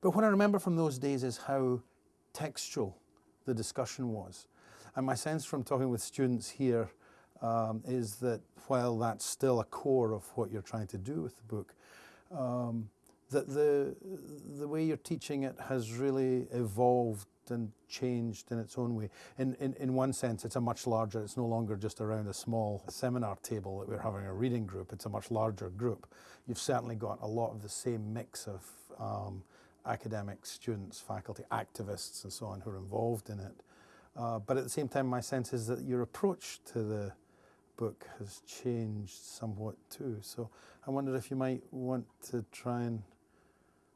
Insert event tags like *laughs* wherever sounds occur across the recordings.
But what I remember from those days is how textual the discussion was. And my sense from talking with students here um, is that while that's still a core of what you're trying to do with the book, um, that the, the way you're teaching it has really evolved and changed in its own way. In, in, in one sense, it's a much larger, it's no longer just around a small seminar table that we're having a reading group, it's a much larger group. You've certainly got a lot of the same mix of um, academics, students, faculty, activists and so on who are involved in it. Uh, but at the same time, my sense is that your approach to the book has changed somewhat too. So I wondered if you might want to try and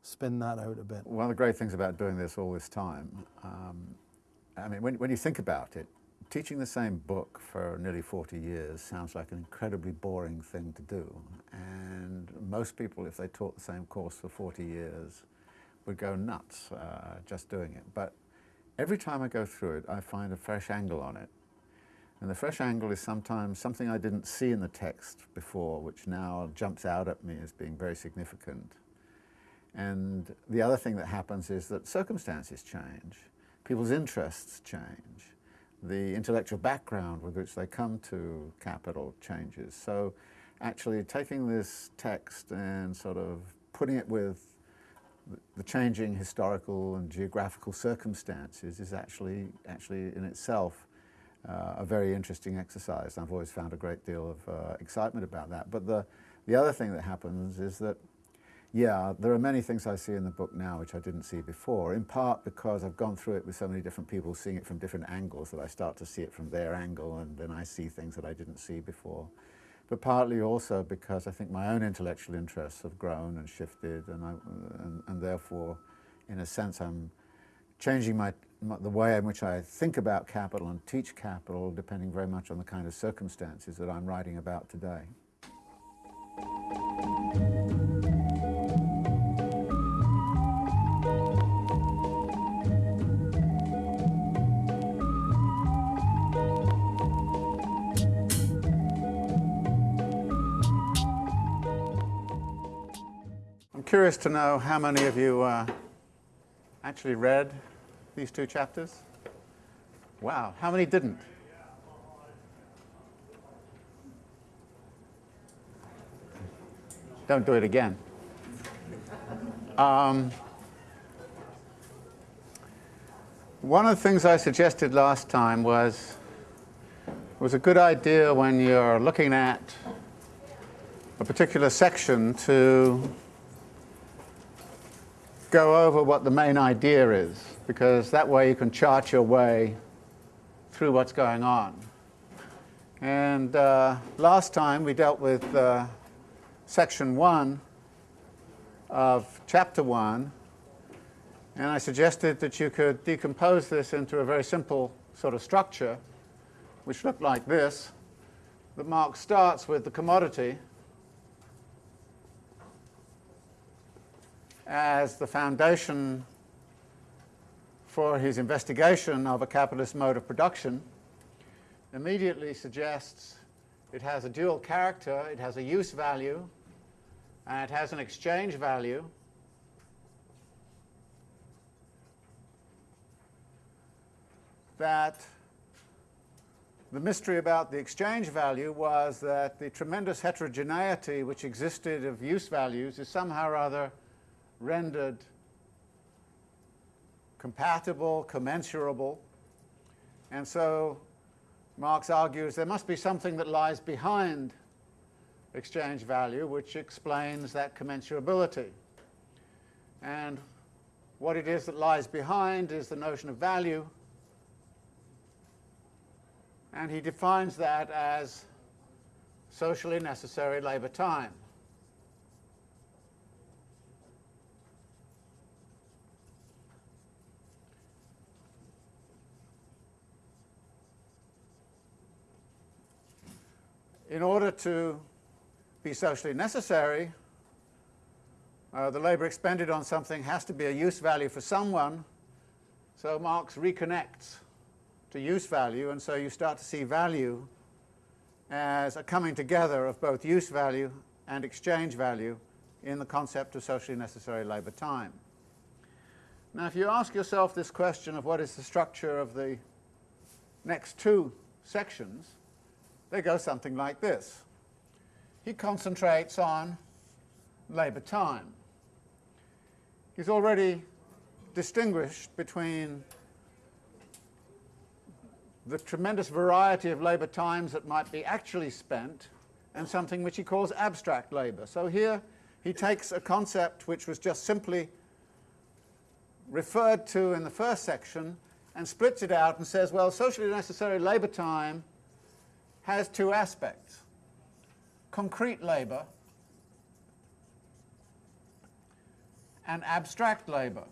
spin that out a bit. One of the great things about doing this all this time, um, I mean, when, when you think about it, teaching the same book for nearly 40 years sounds like an incredibly boring thing to do. And most people, if they taught the same course for 40 years, would go nuts uh, just doing it. But every time I go through it, I find a fresh angle on it. And the fresh angle is sometimes something I didn't see in the text before, which now jumps out at me as being very significant. And the other thing that happens is that circumstances change, people's interests change, the intellectual background with which they come to capital changes. So actually taking this text and sort of putting it with the changing historical and geographical circumstances is actually, actually in itself uh, a very interesting exercise. I've always found a great deal of uh, excitement about that. But the, the other thing that happens is that yeah, there are many things I see in the book now which I didn't see before, in part because I've gone through it with so many different people seeing it from different angles that I start to see it from their angle and then I see things that I didn't see before. But partly also because I think my own intellectual interests have grown and shifted and, I, and, and therefore, in a sense, I'm changing my, my, the way in which I think about capital and teach capital depending very much on the kind of circumstances that I'm writing about today. Curious to know how many of you uh, actually read these two chapters. Wow, how many didn't? Don't do it again. Um, one of the things I suggested last time was was a good idea when you're looking at a particular section to go over what the main idea is, because that way you can chart your way through what's going on. And uh, last time we dealt with uh, section one of chapter one, and I suggested that you could decompose this into a very simple sort of structure, which looked like this, that Marx starts with the commodity, as the foundation for his investigation of a capitalist mode of production immediately suggests it has a dual character, it has a use value, and it has an exchange value. That the mystery about the exchange value was that the tremendous heterogeneity which existed of use values is somehow or other rendered compatible, commensurable. And so Marx argues there must be something that lies behind exchange value which explains that commensurability. And what it is that lies behind is the notion of value. And he defines that as socially necessary labor time. In order to be socially necessary, uh, the labour expended on something has to be a use value for someone. So Marx reconnects to use value, and so you start to see value as a coming together of both use value and exchange value in the concept of socially necessary labour time. Now, if you ask yourself this question of what is the structure of the next two sections, they go something like this. He concentrates on labour time. He's already distinguished between the tremendous variety of labour times that might be actually spent and something which he calls abstract labour. So here he takes a concept which was just simply referred to in the first section and splits it out and says, well, socially necessary labour time has two aspects. Concrete labour and abstract labour.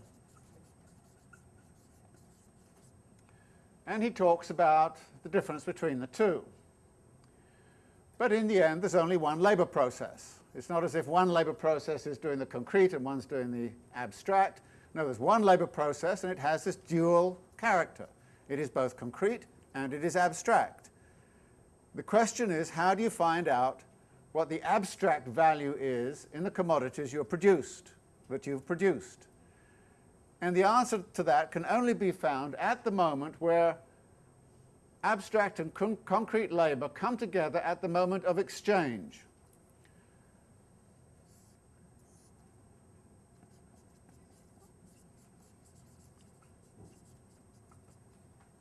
And he talks about the difference between the two. But in the end, there's only one labour process. It's not as if one labour process is doing the concrete and one's doing the abstract. No, there's one labour process and it has this dual character. It is both concrete and it is abstract. The question is, how do you find out what the abstract value is in the commodities you're produced, that you've produced? And the answer to that can only be found at the moment where abstract and con concrete labour come together at the moment of exchange.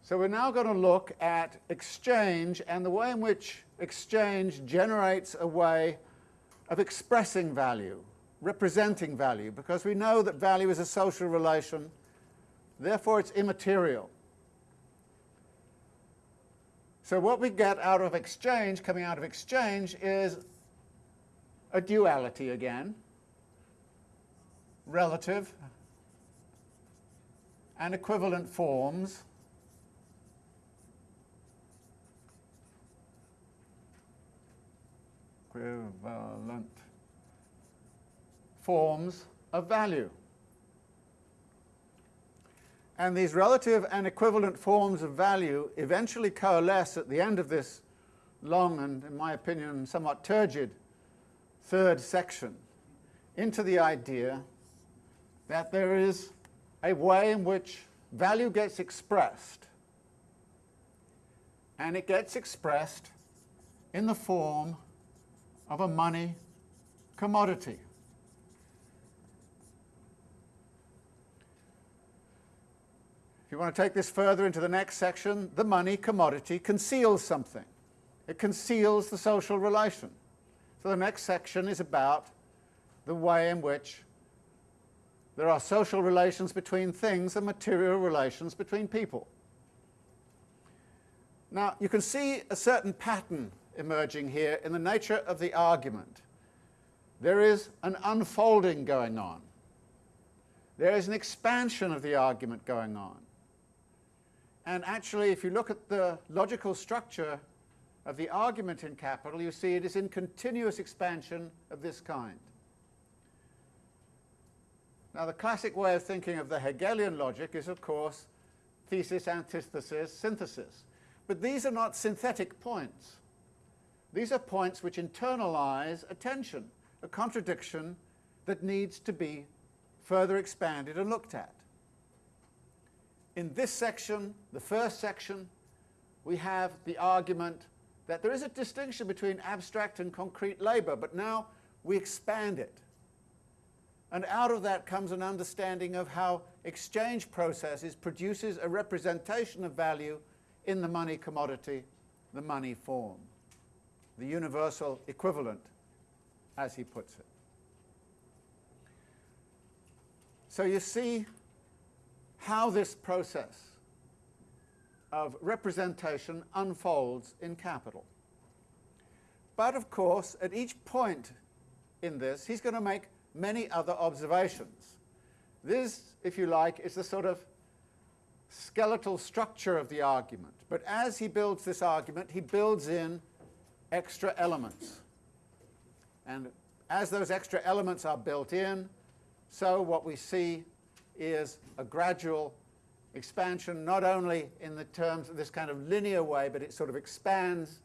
So we're now going to look at exchange and the way in which exchange generates a way of expressing value, representing value, because we know that value is a social relation, therefore it's immaterial. So what we get out of exchange, coming out of exchange, is a duality again, relative and equivalent forms equivalent forms of value. And these relative and equivalent forms of value eventually coalesce at the end of this long and, in my opinion, somewhat turgid third section into the idea that there is a way in which value gets expressed and it gets expressed in the form of a money commodity. If you want to take this further into the next section, the money commodity conceals something. It conceals the social relation. So the next section is about the way in which there are social relations between things and material relations between people. Now, you can see a certain pattern emerging here in the nature of the argument. There is an unfolding going on. There is an expansion of the argument going on. And actually, if you look at the logical structure of the argument in capital, you see it is in continuous expansion of this kind. Now, the classic way of thinking of the Hegelian logic is, of course, thesis, antithesis, synthesis. But these are not synthetic points. These are points which internalize attention, a contradiction that needs to be further expanded and looked at. In this section, the first section, we have the argument that there is a distinction between abstract and concrete labour, but now we expand it. And out of that comes an understanding of how exchange processes produces a representation of value in the money commodity, the money form the universal equivalent, as he puts it. So you see how this process of representation unfolds in capital. But of course, at each point in this, he's going to make many other observations. This, if you like, is the sort of skeletal structure of the argument. But as he builds this argument, he builds in extra elements. And as those extra elements are built in, so what we see is a gradual expansion, not only in the terms of this kind of linear way, but it sort of expands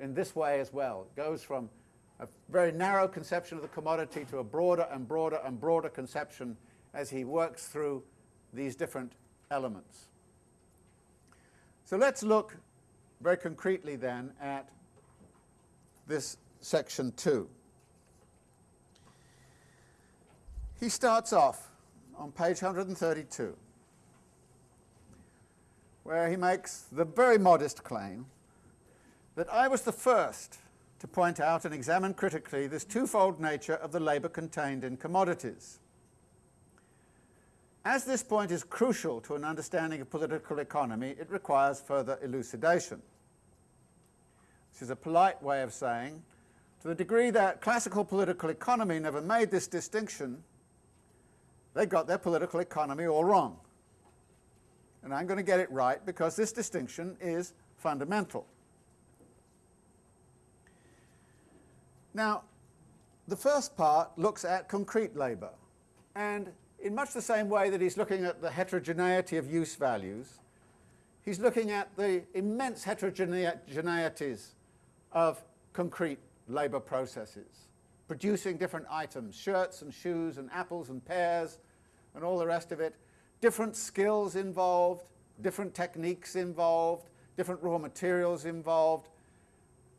in this way as well. It goes from a very narrow conception of the commodity to a broader and broader and broader conception as he works through these different elements. So let's look very concretely then at this section 2. He starts off on page 132 where he makes the very modest claim that I was the first to point out and examine critically this twofold nature of the labour contained in commodities. As this point is crucial to an understanding of political economy, it requires further elucidation. This is a polite way of saying, to the degree that classical political economy never made this distinction, they got their political economy all wrong and I'm going to get it right because this distinction is fundamental. Now, the first part looks at concrete labour, and in much the same way that he's looking at the heterogeneity of use values, he's looking at the immense heterogeneities of concrete labour processes, producing different items, shirts and shoes and apples and pears and all the rest of it, different skills involved, different techniques involved, different raw materials involved,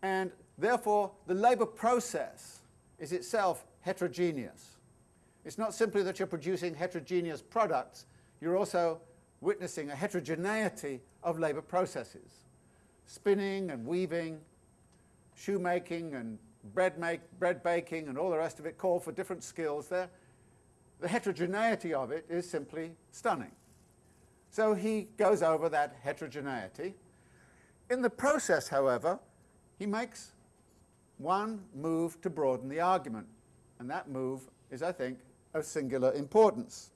and therefore the labour process is itself heterogeneous. It's not simply that you're producing heterogeneous products, you're also witnessing a heterogeneity of labour processes. Spinning and weaving, shoemaking and bread, make, bread baking and all the rest of it call for different skills there the heterogeneity of it is simply stunning. So he goes over that heterogeneity. In the process, however, he makes one move to broaden the argument, and that move is, I think, of singular importance.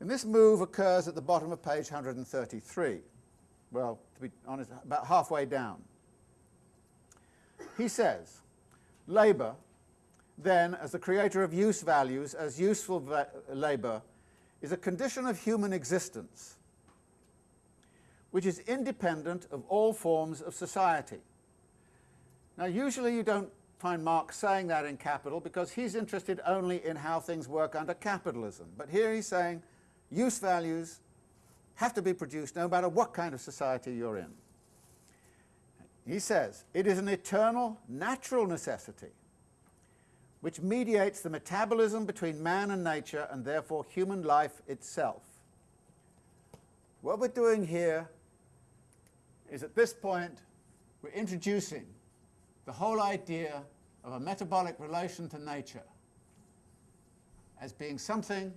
And this move occurs at the bottom of page 133. Well, to be honest, about halfway down. He says, labour then, as the creator of use values, as useful labour, is a condition of human existence which is independent of all forms of society. Now, usually you don't find Marx saying that in Capital because he's interested only in how things work under capitalism. But here he's saying use values have to be produced no matter what kind of society you're in. He says, it is an eternal, natural necessity which mediates the metabolism between man and nature and therefore human life itself. What we're doing here is at this point we're introducing the whole idea of a metabolic relation to nature as being something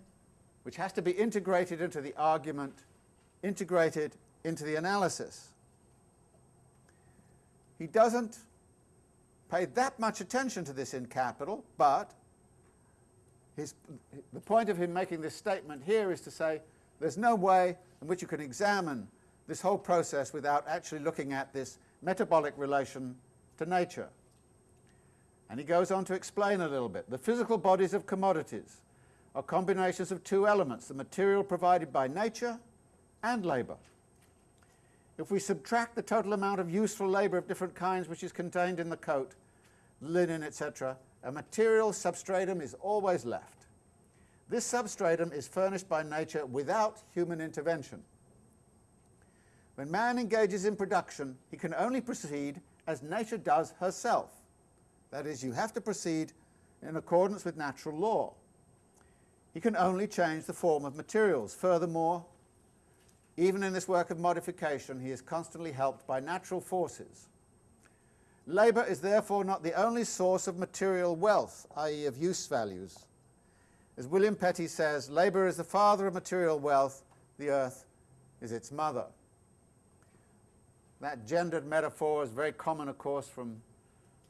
which has to be integrated into the argument, integrated into the analysis. He doesn't pay that much attention to this in Capital, but his, the point of him making this statement here is to say there's no way in which you can examine this whole process without actually looking at this metabolic relation to nature. And he goes on to explain a little bit. The physical bodies of commodities are combinations of two elements, the material provided by nature and labour. If we subtract the total amount of useful labour of different kinds which is contained in the coat, linen, etc., a material substratum is always left. This substratum is furnished by nature without human intervention. When man engages in production, he can only proceed as nature does herself. That is, you have to proceed in accordance with natural law. He can only change the form of materials. Furthermore, even in this work of modification, he is constantly helped by natural forces. Labour is therefore not the only source of material wealth, i.e. of use values. As William Petty says, labour is the father of material wealth, the earth is its mother. That gendered metaphor is very common, of course, from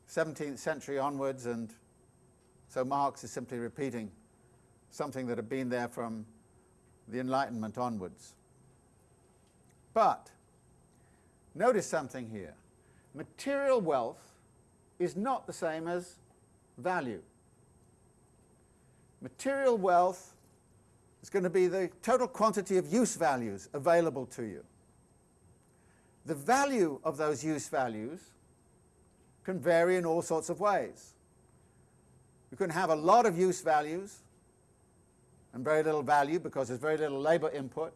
17th century onwards, and so Marx is simply repeating something that had been there from the Enlightenment onwards. But notice something here. Material wealth is not the same as value. Material wealth is going to be the total quantity of use values available to you. The value of those use values can vary in all sorts of ways. You can have a lot of use values and very little value because there's very little labour input,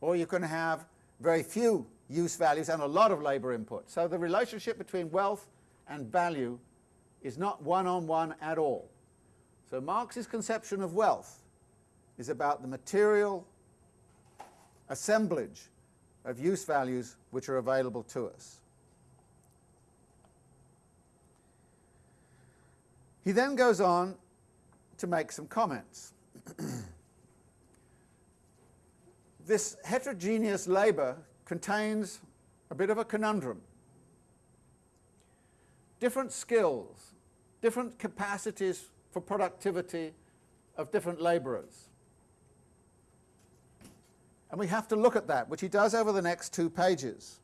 or you can have very few use values and a lot of labour input. So the relationship between wealth and value is not one-on-one -on -one at all. So Marx's conception of wealth is about the material assemblage of use values which are available to us. He then goes on to make some comments. *clears throat* this heterogeneous labour contains a bit of a conundrum. Different skills, different capacities for productivity of different labourers. And we have to look at that, which he does over the next two pages.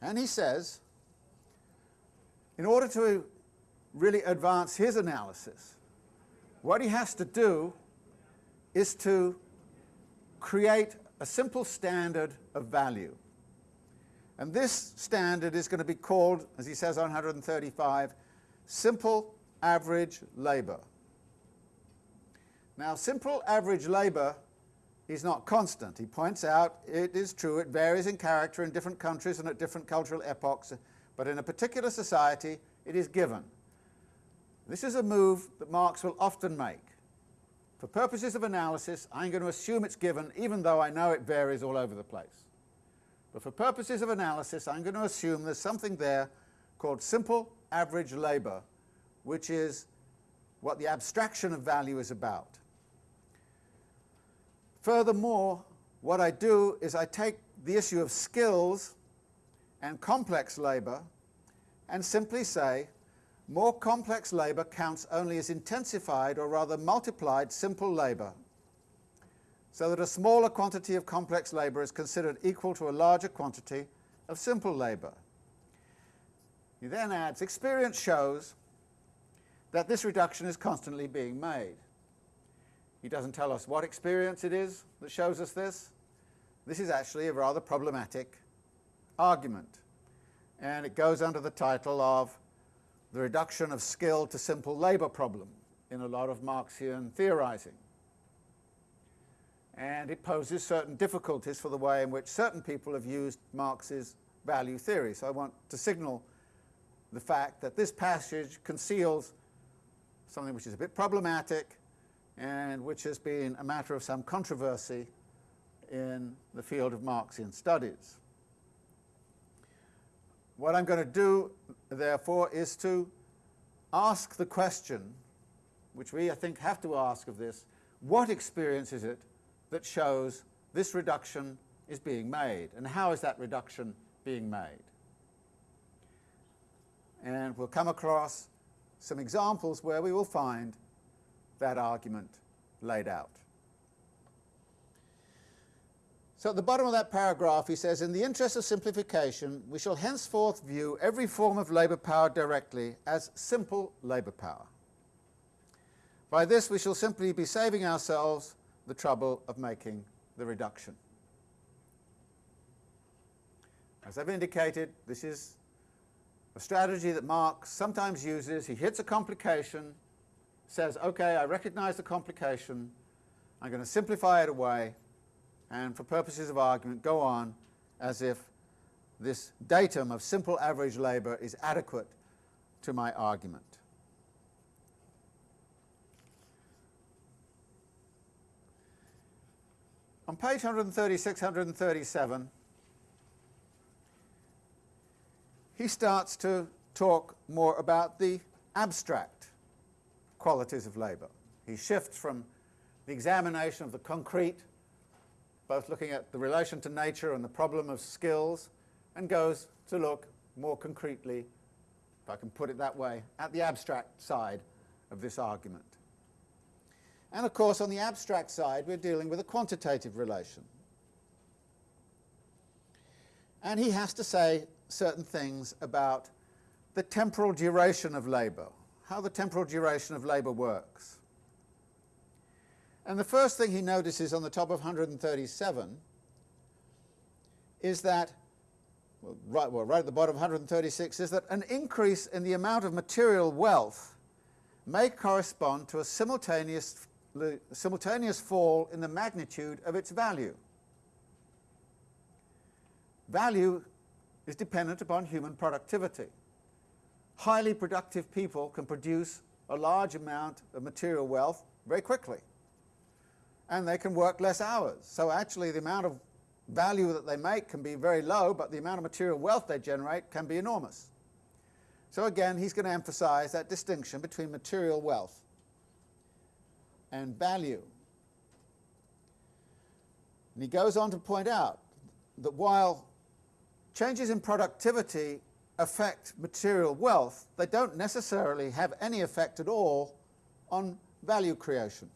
And he says, in order to really advance his analysis, what he has to do is to create a simple standard of value. And this standard is going to be called, as he says on 135, simple average labour. Now, simple average labour is not constant. He points out it is true, it varies in character in different countries and at different cultural epochs, but in a particular society it is given. This is a move that Marx will often make. For purposes of analysis, I'm going to assume it's given, even though I know it varies all over the place. But for purposes of analysis, I'm going to assume there's something there called simple average labour, which is what the abstraction of value is about. Furthermore, what I do is I take the issue of skills and complex labour and simply say more complex labour counts only as intensified or rather multiplied simple labour, so that a smaller quantity of complex labour is considered equal to a larger quantity of simple labour. He then adds, experience shows that this reduction is constantly being made. He doesn't tell us what experience it is that shows us this. This is actually a rather problematic argument. And it goes under the title of the reduction of skill to simple labour problem in a lot of Marxian theorizing. And it poses certain difficulties for the way in which certain people have used Marx's value theory. So I want to signal the fact that this passage conceals something which is a bit problematic and which has been a matter of some controversy in the field of Marxian studies. What I'm going to do, therefore, is to ask the question, which we, I think, have to ask of this, what experience is it that shows this reduction is being made, and how is that reduction being made? And we'll come across some examples where we will find that argument laid out. So at the bottom of that paragraph he says, in the interest of simplification, we shall henceforth view every form of labour power directly as simple labour power. By this we shall simply be saving ourselves the trouble of making the reduction. As I've indicated, this is a strategy that Marx sometimes uses. He hits a complication, says, okay, I recognize the complication, I'm going to simplify it away, and for purposes of argument go on as if this datum of simple average labour is adequate to my argument. On page 136, 137, he starts to talk more about the abstract qualities of labour. He shifts from the examination of the concrete both looking at the relation to nature and the problem of skills, and goes to look more concretely, if I can put it that way, at the abstract side of this argument. And of course, on the abstract side, we're dealing with a quantitative relation. And he has to say certain things about the temporal duration of labour, how the temporal duration of labour works. And the first thing he notices on the top of 137 is that, well right, well, right at the bottom of 136, is that an increase in the amount of material wealth may correspond to a simultaneous, simultaneous fall in the magnitude of its value. Value is dependent upon human productivity. Highly productive people can produce a large amount of material wealth very quickly. And they can work less hours. So actually the amount of value that they make can be very low, but the amount of material wealth they generate can be enormous. So again, he's going to emphasize that distinction between material wealth and value. And he goes on to point out that while changes in productivity affect material wealth, they don't necessarily have any effect at all on value creation.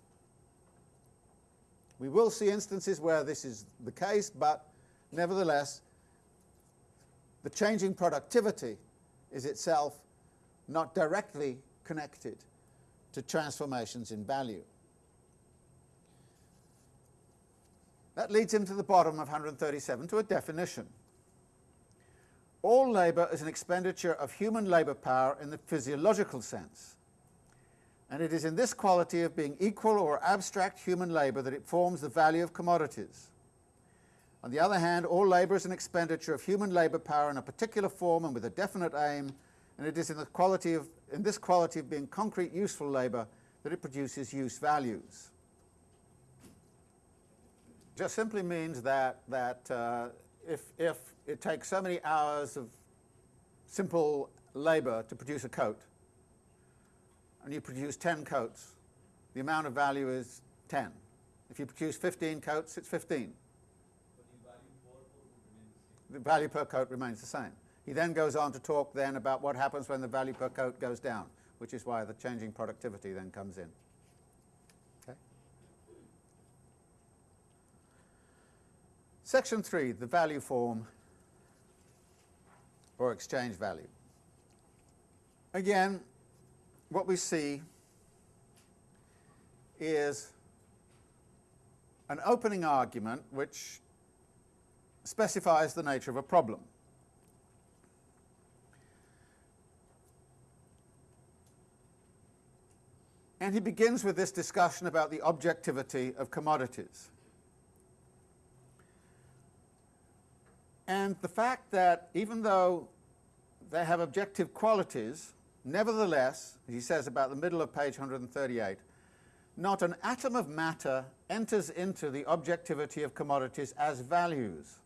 We will see instances where this is the case, but nevertheless, the changing productivity is itself not directly connected to transformations in value. That leads him to the bottom of 137 to a definition. All labour is an expenditure of human labour power in the physiological sense. And it is in this quality of being equal or abstract human labour that it forms the value of commodities. On the other hand, all labour is an expenditure of human labour power in a particular form and with a definite aim, and it is in, the quality of, in this quality of being concrete useful labour that it produces use values. Just simply means that, that uh, if, if it takes so many hours of simple labour to produce a coat, and you produce 10 coats, the amount of value is 10. If you produce 15 coats, it's 15. The value per coat remains the same. He then goes on to talk then about what happens when the value per coat goes down, which is why the changing productivity then comes in. Okay? Section 3, the value form or exchange value. Again, what we see is an opening argument which specifies the nature of a problem. And he begins with this discussion about the objectivity of commodities. And the fact that even though they have objective qualities, nevertheless, he says about the middle of page 138, not an atom of matter enters into the objectivity of commodities as values.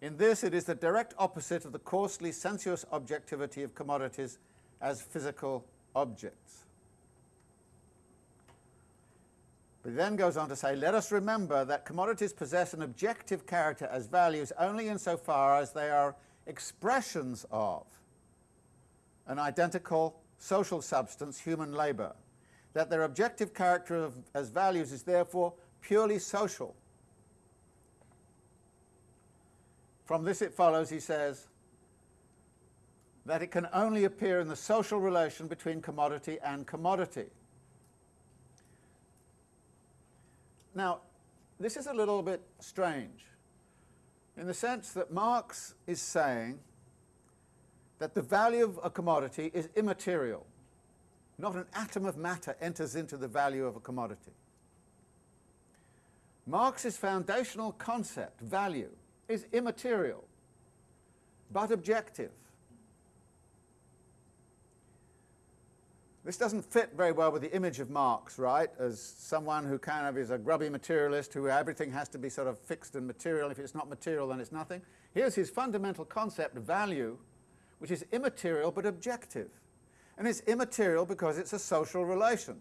In this, it is the direct opposite of the coarsely sensuous objectivity of commodities as physical objects. But he then goes on to say, let us remember that commodities possess an objective character as values only insofar as they are expressions of an identical social substance, human labour. That their objective character of, as values is therefore purely social. From this it follows, he says, that it can only appear in the social relation between commodity and commodity. Now, this is a little bit strange in the sense that Marx is saying that the value of a commodity is immaterial. Not an atom of matter enters into the value of a commodity. Marx's foundational concept, value, is immaterial, but objective. This doesn't fit very well with the image of Marx, right, as someone who kind of is a grubby materialist who everything has to be sort of fixed and material. If it's not material, then it's nothing. Here's his fundamental concept value, which is immaterial but objective. And it's immaterial because it's a social relation.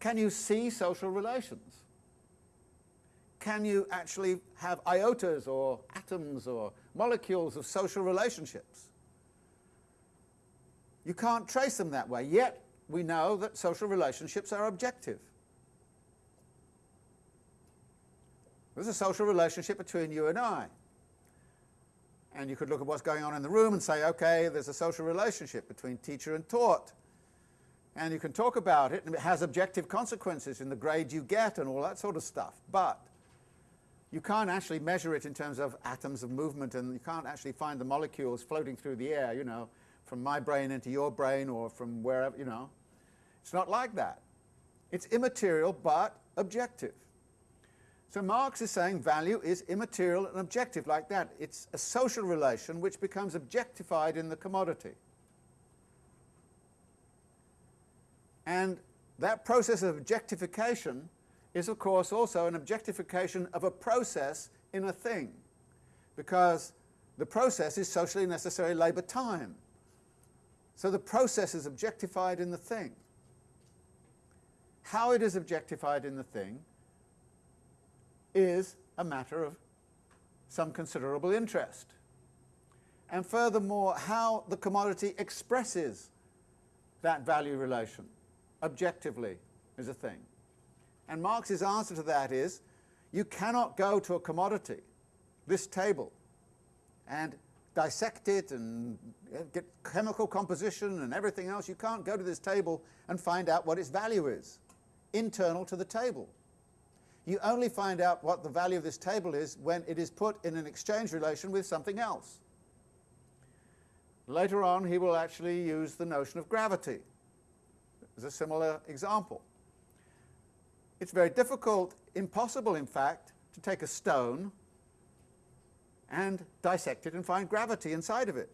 Can you see social relations? Can you actually have iotas or atoms or molecules of social relationships? You can't trace them that way, yet we know that social relationships are objective. There's a social relationship between you and I. And you could look at what's going on in the room and say, okay, there's a social relationship between teacher and taught. And you can talk about it, and it has objective consequences in the grade you get and all that sort of stuff. But you can't actually measure it in terms of atoms of movement, and you can't actually find the molecules floating through the air, you know, from my brain into your brain or from wherever, you know. It's not like that. It's immaterial but objective. So Marx is saying value is immaterial and objective like that. It's a social relation which becomes objectified in the commodity. And that process of objectification is of course also an objectification of a process in a thing because the process is socially necessary labour time. So the process is objectified in the thing. How it is objectified in the thing is a matter of some considerable interest. And furthermore, how the commodity expresses that value relation objectively is a thing. And Marx's answer to that is, you cannot go to a commodity, this table, and dissect it and get chemical composition and everything else. You can't go to this table and find out what its value is, internal to the table. You only find out what the value of this table is when it is put in an exchange relation with something else. Later on, he will actually use the notion of gravity as a similar example. It's very difficult, impossible in fact, to take a stone and dissect it and find gravity inside of it.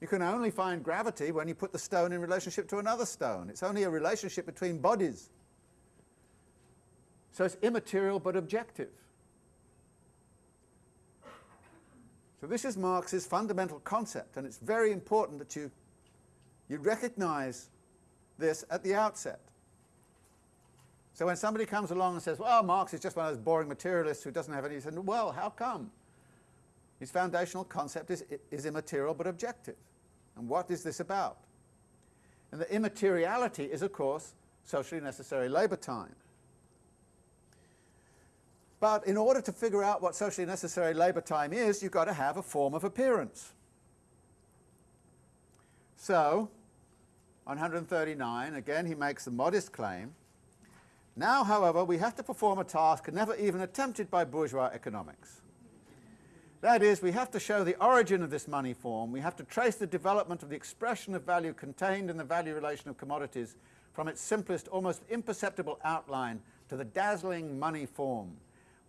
You can only find gravity when you put the stone in relationship to another stone. It's only a relationship between bodies. So it's immaterial but objective. So this is Marx's fundamental concept, and it's very important that you, you recognize this at the outset. So when somebody comes along and says, well, Marx is just one of those boring materialists who doesn't have any, well, how come? His foundational concept is, is immaterial but objective. And what is this about? And the immateriality is, of course, socially necessary labour time. But in order to figure out what socially necessary labour time is, you've got to have a form of appearance. So, on 139, again he makes the modest claim now, however, we have to perform a task never even attempted by bourgeois economics. That is, we have to show the origin of this money form, we have to trace the development of the expression of value contained in the value relation of commodities from its simplest, almost imperceptible outline to the dazzling money form.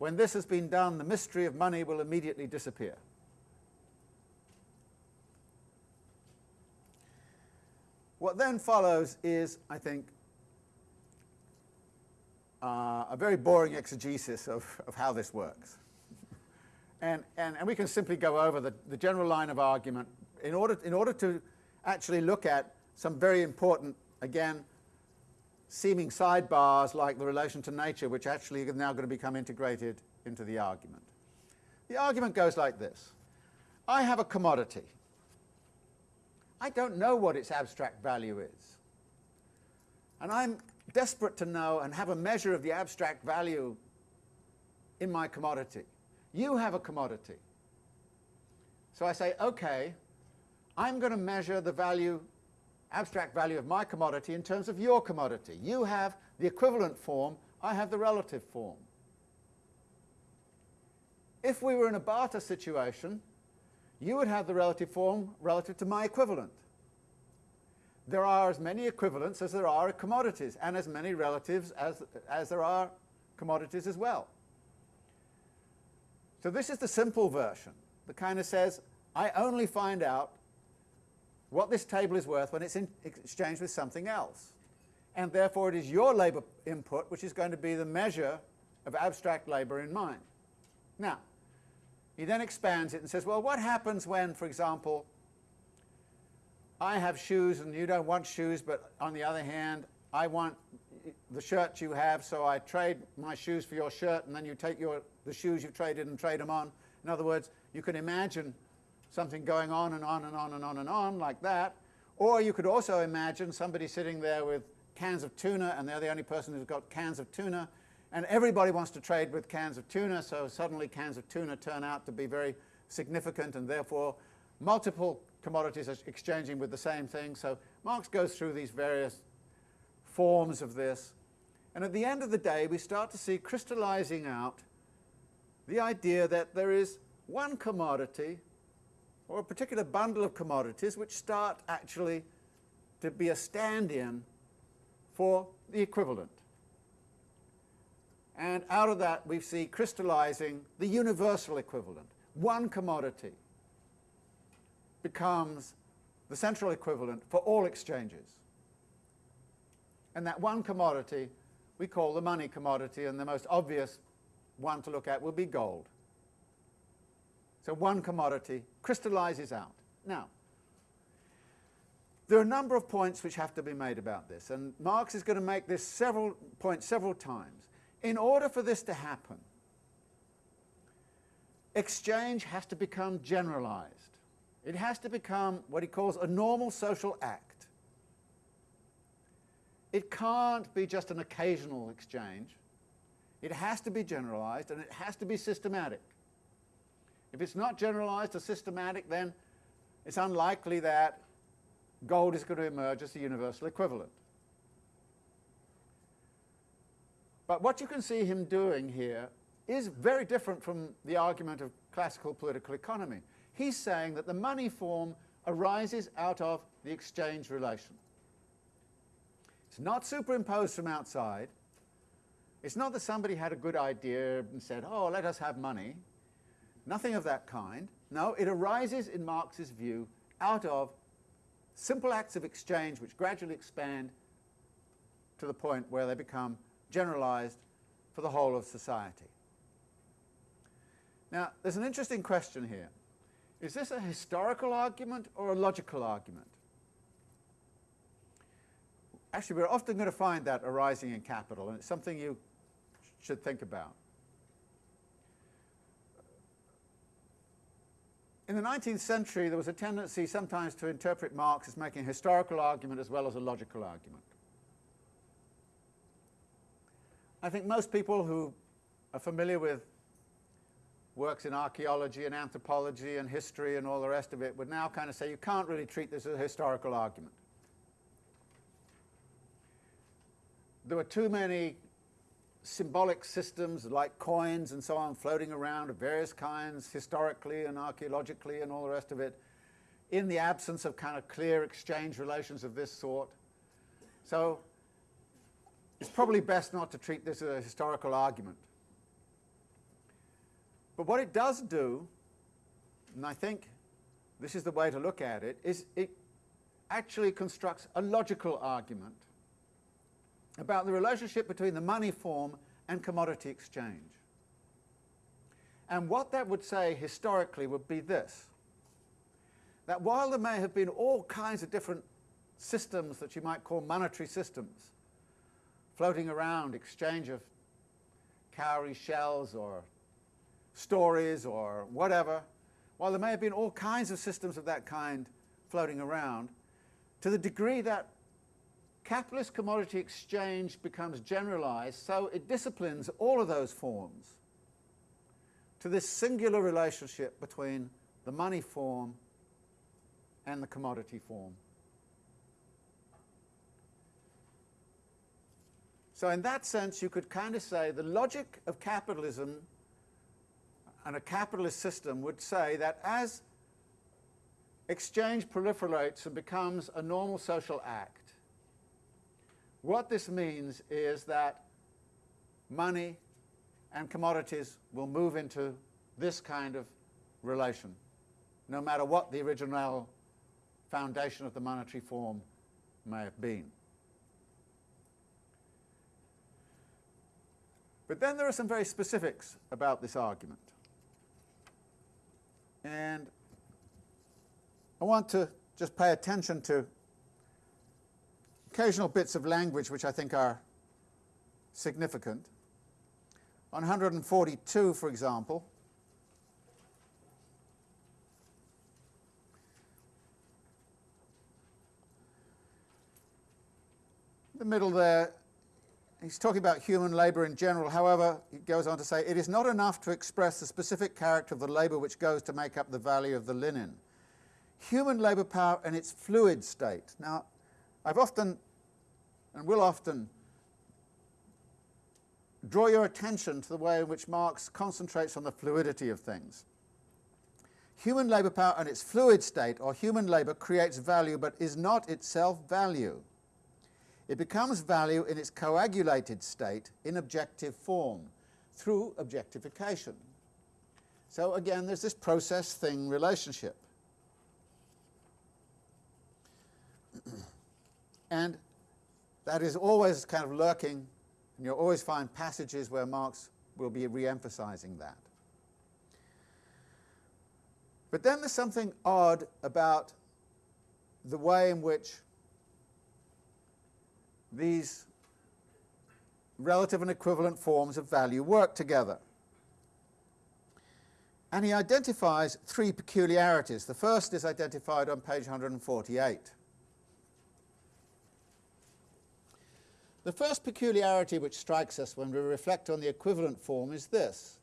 When this has been done, the mystery of money will immediately disappear. What then follows is, I think, uh, a very boring exegesis of, of how this works. and, and, and we can simply go over the, the general line of argument in order, in order to actually look at some very important, again, seeming sidebars like the relation to nature, which actually are now going to become integrated into the argument. The argument goes like this. I have a commodity. I don't know what its abstract value is. And I'm desperate to know and have a measure of the abstract value in my commodity. You have a commodity. So I say, okay, I'm going to measure the value, abstract value of my commodity in terms of your commodity. You have the equivalent form, I have the relative form. If we were in a barter situation, you would have the relative form relative to my equivalent there are as many equivalents as there are commodities, and as many relatives as, as there are commodities as well. So this is the simple version that kind of says, I only find out what this table is worth when it's in exchange with something else. And therefore it is your labour input which is going to be the measure of abstract labour in mind. Now, he then expands it and says, well, what happens when, for example, I have shoes and you don't want shoes, but on the other hand, I want the shirt you have, so I trade my shoes for your shirt, and then you take your, the shoes you've traded and trade them on. In other words, you can imagine something going on and on and on and on and on like that. Or you could also imagine somebody sitting there with cans of tuna, and they're the only person who's got cans of tuna, and everybody wants to trade with cans of tuna, so suddenly cans of tuna turn out to be very significant, and therefore multiple commodities are exchanging with the same thing. So Marx goes through these various forms of this. And at the end of the day, we start to see crystallizing out the idea that there is one commodity or a particular bundle of commodities which start actually to be a stand-in for the equivalent. And out of that we see crystallizing the universal equivalent. One commodity becomes the central equivalent for all exchanges. And that one commodity we call the money commodity, and the most obvious one to look at will be gold. So one commodity crystallizes out. Now, there are a number of points which have to be made about this, and Marx is going to make this several points several times. In order for this to happen, exchange has to become generalized. It has to become what he calls a normal social act. It can't be just an occasional exchange. It has to be generalized and it has to be systematic. If it's not generalized or systematic, then it's unlikely that gold is going to emerge as the universal equivalent. But what you can see him doing here is very different from the argument of classical political economy. He's saying that the money form arises out of the exchange relation. It's not superimposed from outside. It's not that somebody had a good idea and said, oh, let us have money. Nothing of that kind. No, it arises, in Marx's view, out of simple acts of exchange which gradually expand to the point where they become generalized for the whole of society. Now, there's an interesting question here. Is this a historical argument or a logical argument? Actually, we're often going to find that arising in capital, and it's something you should think about. In the 19th century, there was a tendency sometimes to interpret Marx as making a historical argument as well as a logical argument. I think most people who are familiar with works in archaeology and anthropology and history and all the rest of it would now kind of say you can't really treat this as a historical argument. There were too many symbolic systems like coins and so on floating around of various kinds historically and archaeologically and all the rest of it in the absence of kind of clear exchange relations of this sort. So it's probably best not to treat this as a historical argument. But what it does do, and I think this is the way to look at it, is it actually constructs a logical argument about the relationship between the money form and commodity exchange. And what that would say historically would be this, that while there may have been all kinds of different systems that you might call monetary systems, floating around, exchange of cowrie shells or stories or whatever, while there may have been all kinds of systems of that kind floating around, to the degree that capitalist commodity exchange becomes generalized, so it disciplines all of those forms to this singular relationship between the money form and the commodity form. So in that sense, you could kind of say the logic of capitalism and a capitalist system would say that as exchange proliferates and becomes a normal social act, what this means is that money and commodities will move into this kind of relation, no matter what the original foundation of the monetary form may have been. But then there are some very specifics about this argument. And I want to just pay attention to occasional bits of language which I think are significant. On 142, for example, the middle there, he's talking about human labour in general. However, he goes on to say, it is not enough to express the specific character of the labour which goes to make up the value of the linen. Human labour power in its fluid state. Now, I've often, and will often, draw your attention to the way in which Marx concentrates on the fluidity of things. Human labour power and its fluid state or human labour creates value but is not itself value. It becomes value in its coagulated state in objective form through objectification. So again, there's this process-thing relationship. And that is always kind of lurking, and you'll always find passages where Marx will be re-emphasizing that. But then there's something odd about the way in which these relative and equivalent forms of value work together. And he identifies three peculiarities. The first is identified on page 148. The first peculiarity which strikes us when we reflect on the equivalent form is this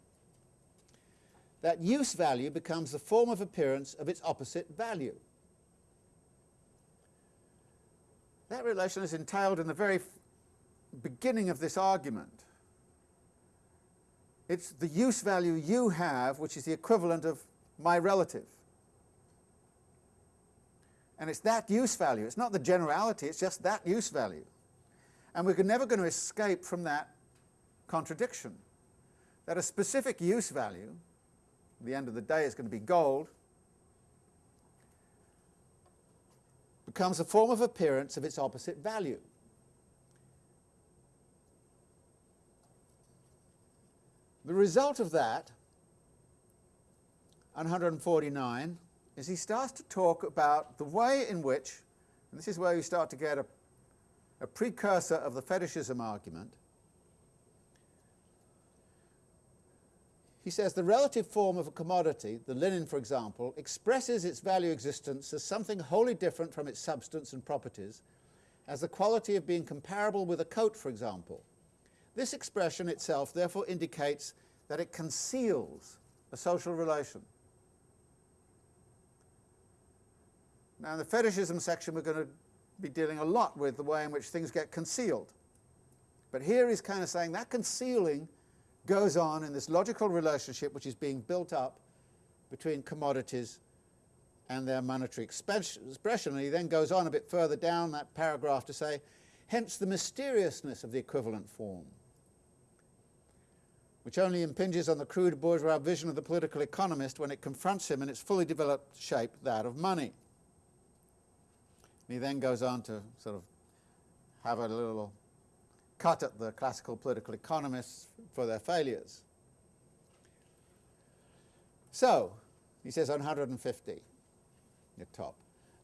that use value becomes the form of appearance of its opposite value. That relation is entailed in the very beginning of this argument. It's the use value you have, which is the equivalent of my relative. And it's that use value. It's not the generality, it's just that use value. And we're never going to escape from that contradiction. That a specific use value the end of the day is going to be gold, becomes a form of appearance of its opposite value. The result of that, 149, is he starts to talk about the way in which, and this is where you start to get a, a precursor of the fetishism argument, He says the relative form of a commodity, the linen for example, expresses its value existence as something wholly different from its substance and properties, as the quality of being comparable with a coat for example. This expression itself therefore indicates that it conceals a social relation. Now in the fetishism section we're going to be dealing a lot with the way in which things get concealed. But here he's kind of saying that concealing goes on in this logical relationship which is being built up between commodities and their monetary expression. And he then goes on a bit further down that paragraph to say, hence the mysteriousness of the equivalent form, which only impinges on the crude bourgeois vision of the political economist when it confronts him in its fully developed shape, that of money. And he then goes on to sort of have a little cut at the classical political economists for their failures. So, he says on 150, the top,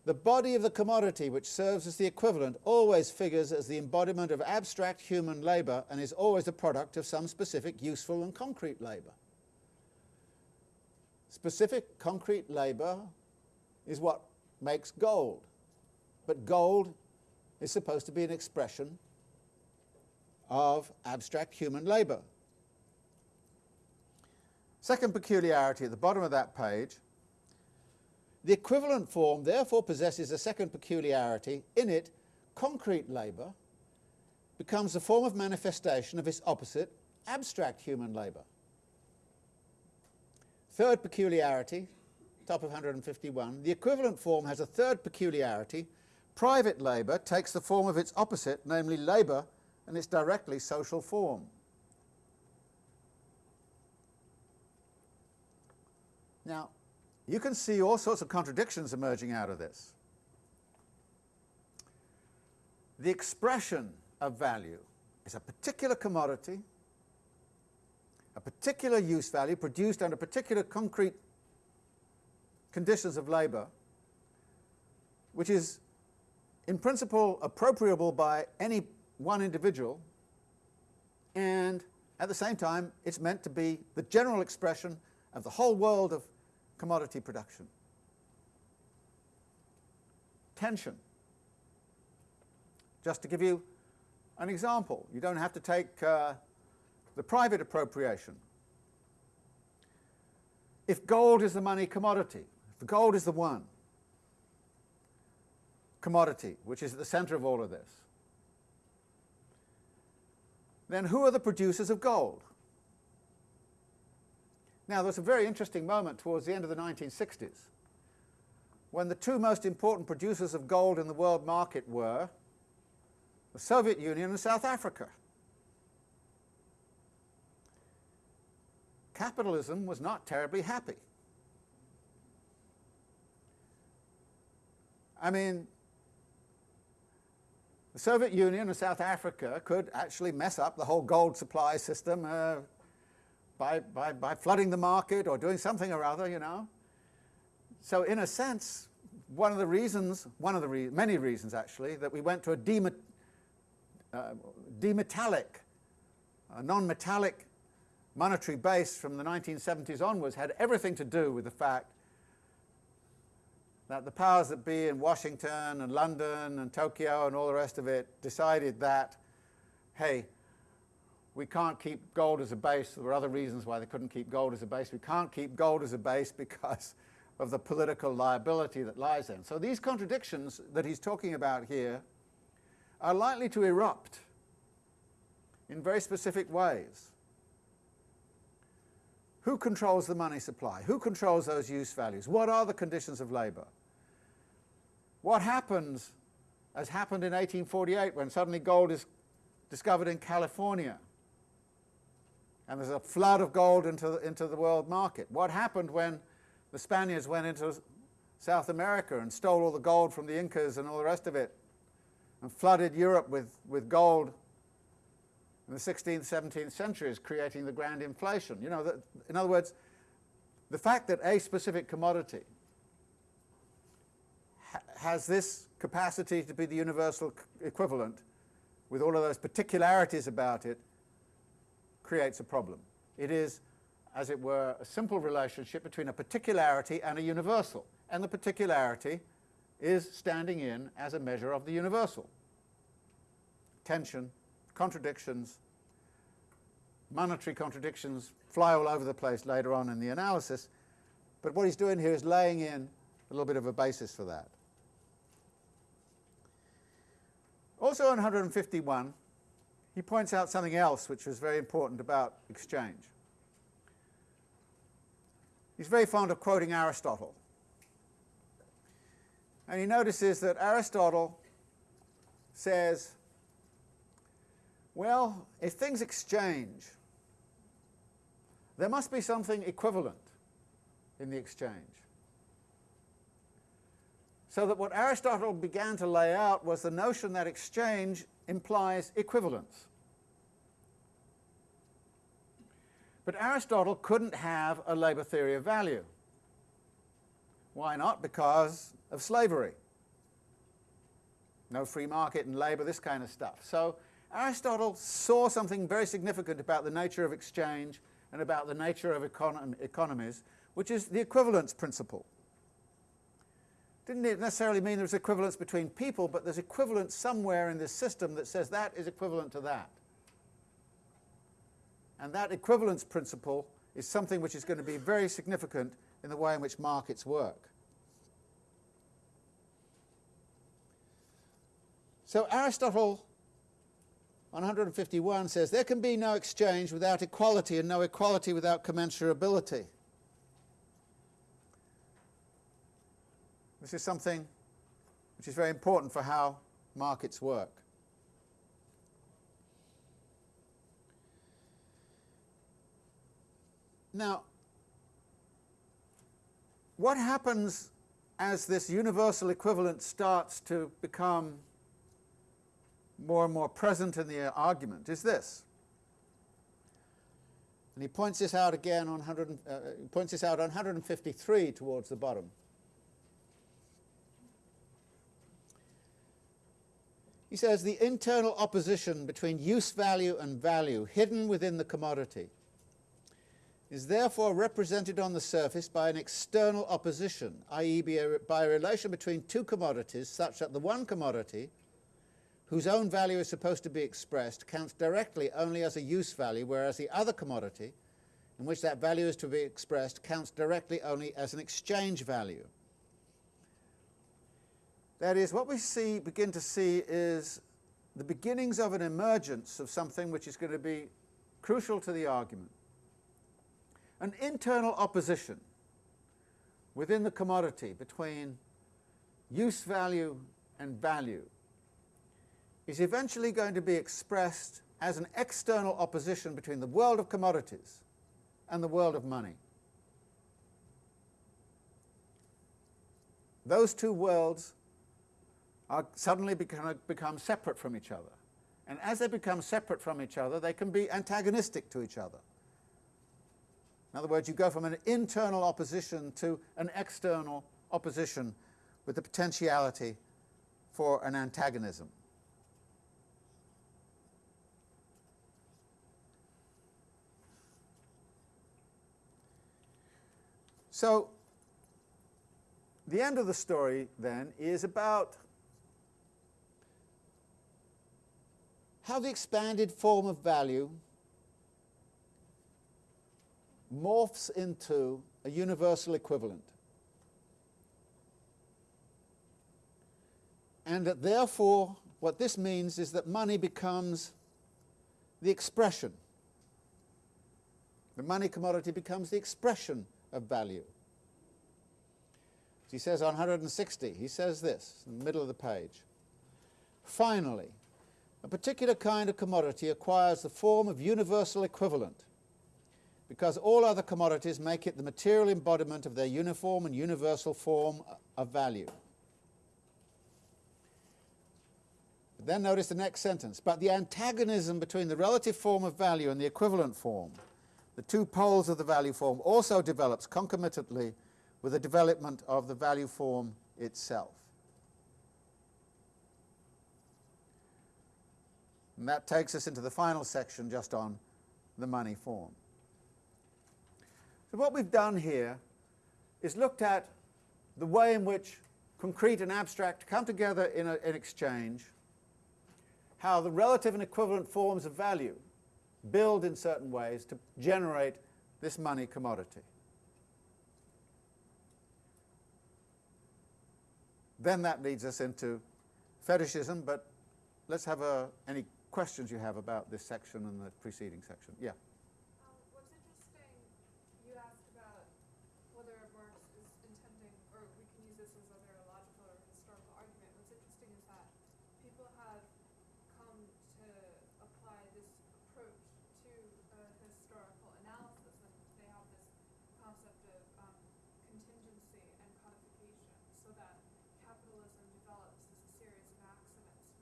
the body of the commodity which serves as the equivalent always figures as the embodiment of abstract human labour and is always the product of some specific useful and concrete labour. Specific concrete labour is what makes gold, but gold is supposed to be an expression of abstract human labour. Second peculiarity at the bottom of that page, the equivalent form therefore possesses a second peculiarity. In it, concrete labour becomes a form of manifestation of its opposite, abstract human labour. Third peculiarity, top of 151, the equivalent form has a third peculiarity. Private labour takes the form of its opposite, namely labour and its directly social form. Now, you can see all sorts of contradictions emerging out of this. The expression of value is a particular commodity, a particular use value produced under particular concrete conditions of labour, which is in principle appropriable by any one individual, and at the same time it's meant to be the general expression of the whole world of commodity production. Tension. Just to give you an example, you don't have to take uh, the private appropriation. If gold is the money commodity, if gold is the one commodity which is at the center of all of this, then who are the producers of gold? Now, there was a very interesting moment towards the end of the 1960s when the two most important producers of gold in the world market were the Soviet Union and South Africa. Capitalism was not terribly happy. I mean, the Soviet Union and South Africa could actually mess up the whole gold supply system uh, by, by, by flooding the market or doing something or other, you know. So in a sense, one of the reasons, one of the re many reasons actually, that we went to a demet uh, demetallic, a non-metallic monetary base from the 1970s onwards had everything to do with the fact that the powers that be in Washington and London and Tokyo and all the rest of it decided that, hey, we can't keep gold as a base. There were other reasons why they couldn't keep gold as a base. We can't keep gold as a base *laughs* because of the political liability that lies in. So these contradictions that he's talking about here are likely to erupt in very specific ways. Who controls the money supply? Who controls those use values? What are the conditions of labour? What happens, as happened in 1848 when suddenly gold is discovered in California and there's a flood of gold into the, into the world market? What happened when the Spaniards went into South America and stole all the gold from the Incas and all the rest of it and flooded Europe with, with gold in the 16th, 17th centuries, creating the grand inflation. You know, that, in other words, the fact that a specific commodity ha has this capacity to be the universal equivalent with all of those particularities about it creates a problem. It is, as it were, a simple relationship between a particularity and a universal, and the particularity is standing in as a measure of the universal. Tension contradictions, monetary contradictions fly all over the place later on in the analysis, but what he's doing here is laying in a little bit of a basis for that. Also on 151, he points out something else which is very important about exchange. He's very fond of quoting Aristotle. And he notices that Aristotle says well, if things exchange, there must be something equivalent in the exchange. So that what Aristotle began to lay out was the notion that exchange implies equivalence. But Aristotle couldn't have a labour theory of value. Why not? Because of slavery. No free market and labour, this kind of stuff. So Aristotle saw something very significant about the nature of exchange and about the nature of econ economies, which is the equivalence principle. Didn't necessarily mean there's equivalence between people, but there's equivalence somewhere in this system that says that is equivalent to that. And that equivalence principle is something which is going to be very significant in the way in which markets work. So Aristotle 151 says, there can be no exchange without equality and no equality without commensurability. This is something which is very important for how markets work. Now, what happens as this universal equivalent starts to become more and more present in the argument is this. And he points this out again on 100, uh, points this out on 153 towards the bottom. He says the internal opposition between use value and value hidden within the commodity is therefore represented on the surface by an external opposition, i.e. by a relation between two commodities such that the one commodity whose own value is supposed to be expressed counts directly only as a use value, whereas the other commodity, in which that value is to be expressed, counts directly only as an exchange value. That is, what we see, begin to see is the beginnings of an emergence of something which is going to be crucial to the argument. an internal opposition within the commodity between use value and value is eventually going to be expressed as an external opposition between the world of commodities and the world of money. Those two worlds are suddenly become, uh, become separate from each other. And as they become separate from each other, they can be antagonistic to each other. In other words, you go from an internal opposition to an external opposition with the potentiality for an antagonism. So the end of the story then is about how the expanded form of value morphs into a universal equivalent. And that therefore, what this means is that money becomes the expression. The money commodity becomes the expression of value. He says on 160, he says this in the middle of the page. Finally, a particular kind of commodity acquires the form of universal equivalent because all other commodities make it the material embodiment of their uniform and universal form of value. But then notice the next sentence. But the antagonism between the relative form of value and the equivalent form, the two poles of the value form, also develops concomitantly with the development of the value form itself. And that takes us into the final section just on the money form. So what we've done here is looked at the way in which concrete and abstract come together in an exchange, how the relative and equivalent forms of value build in certain ways to generate this money commodity. Then that leads us into fetishism, but let's have a, any questions you have about this section and the preceding section. Yeah.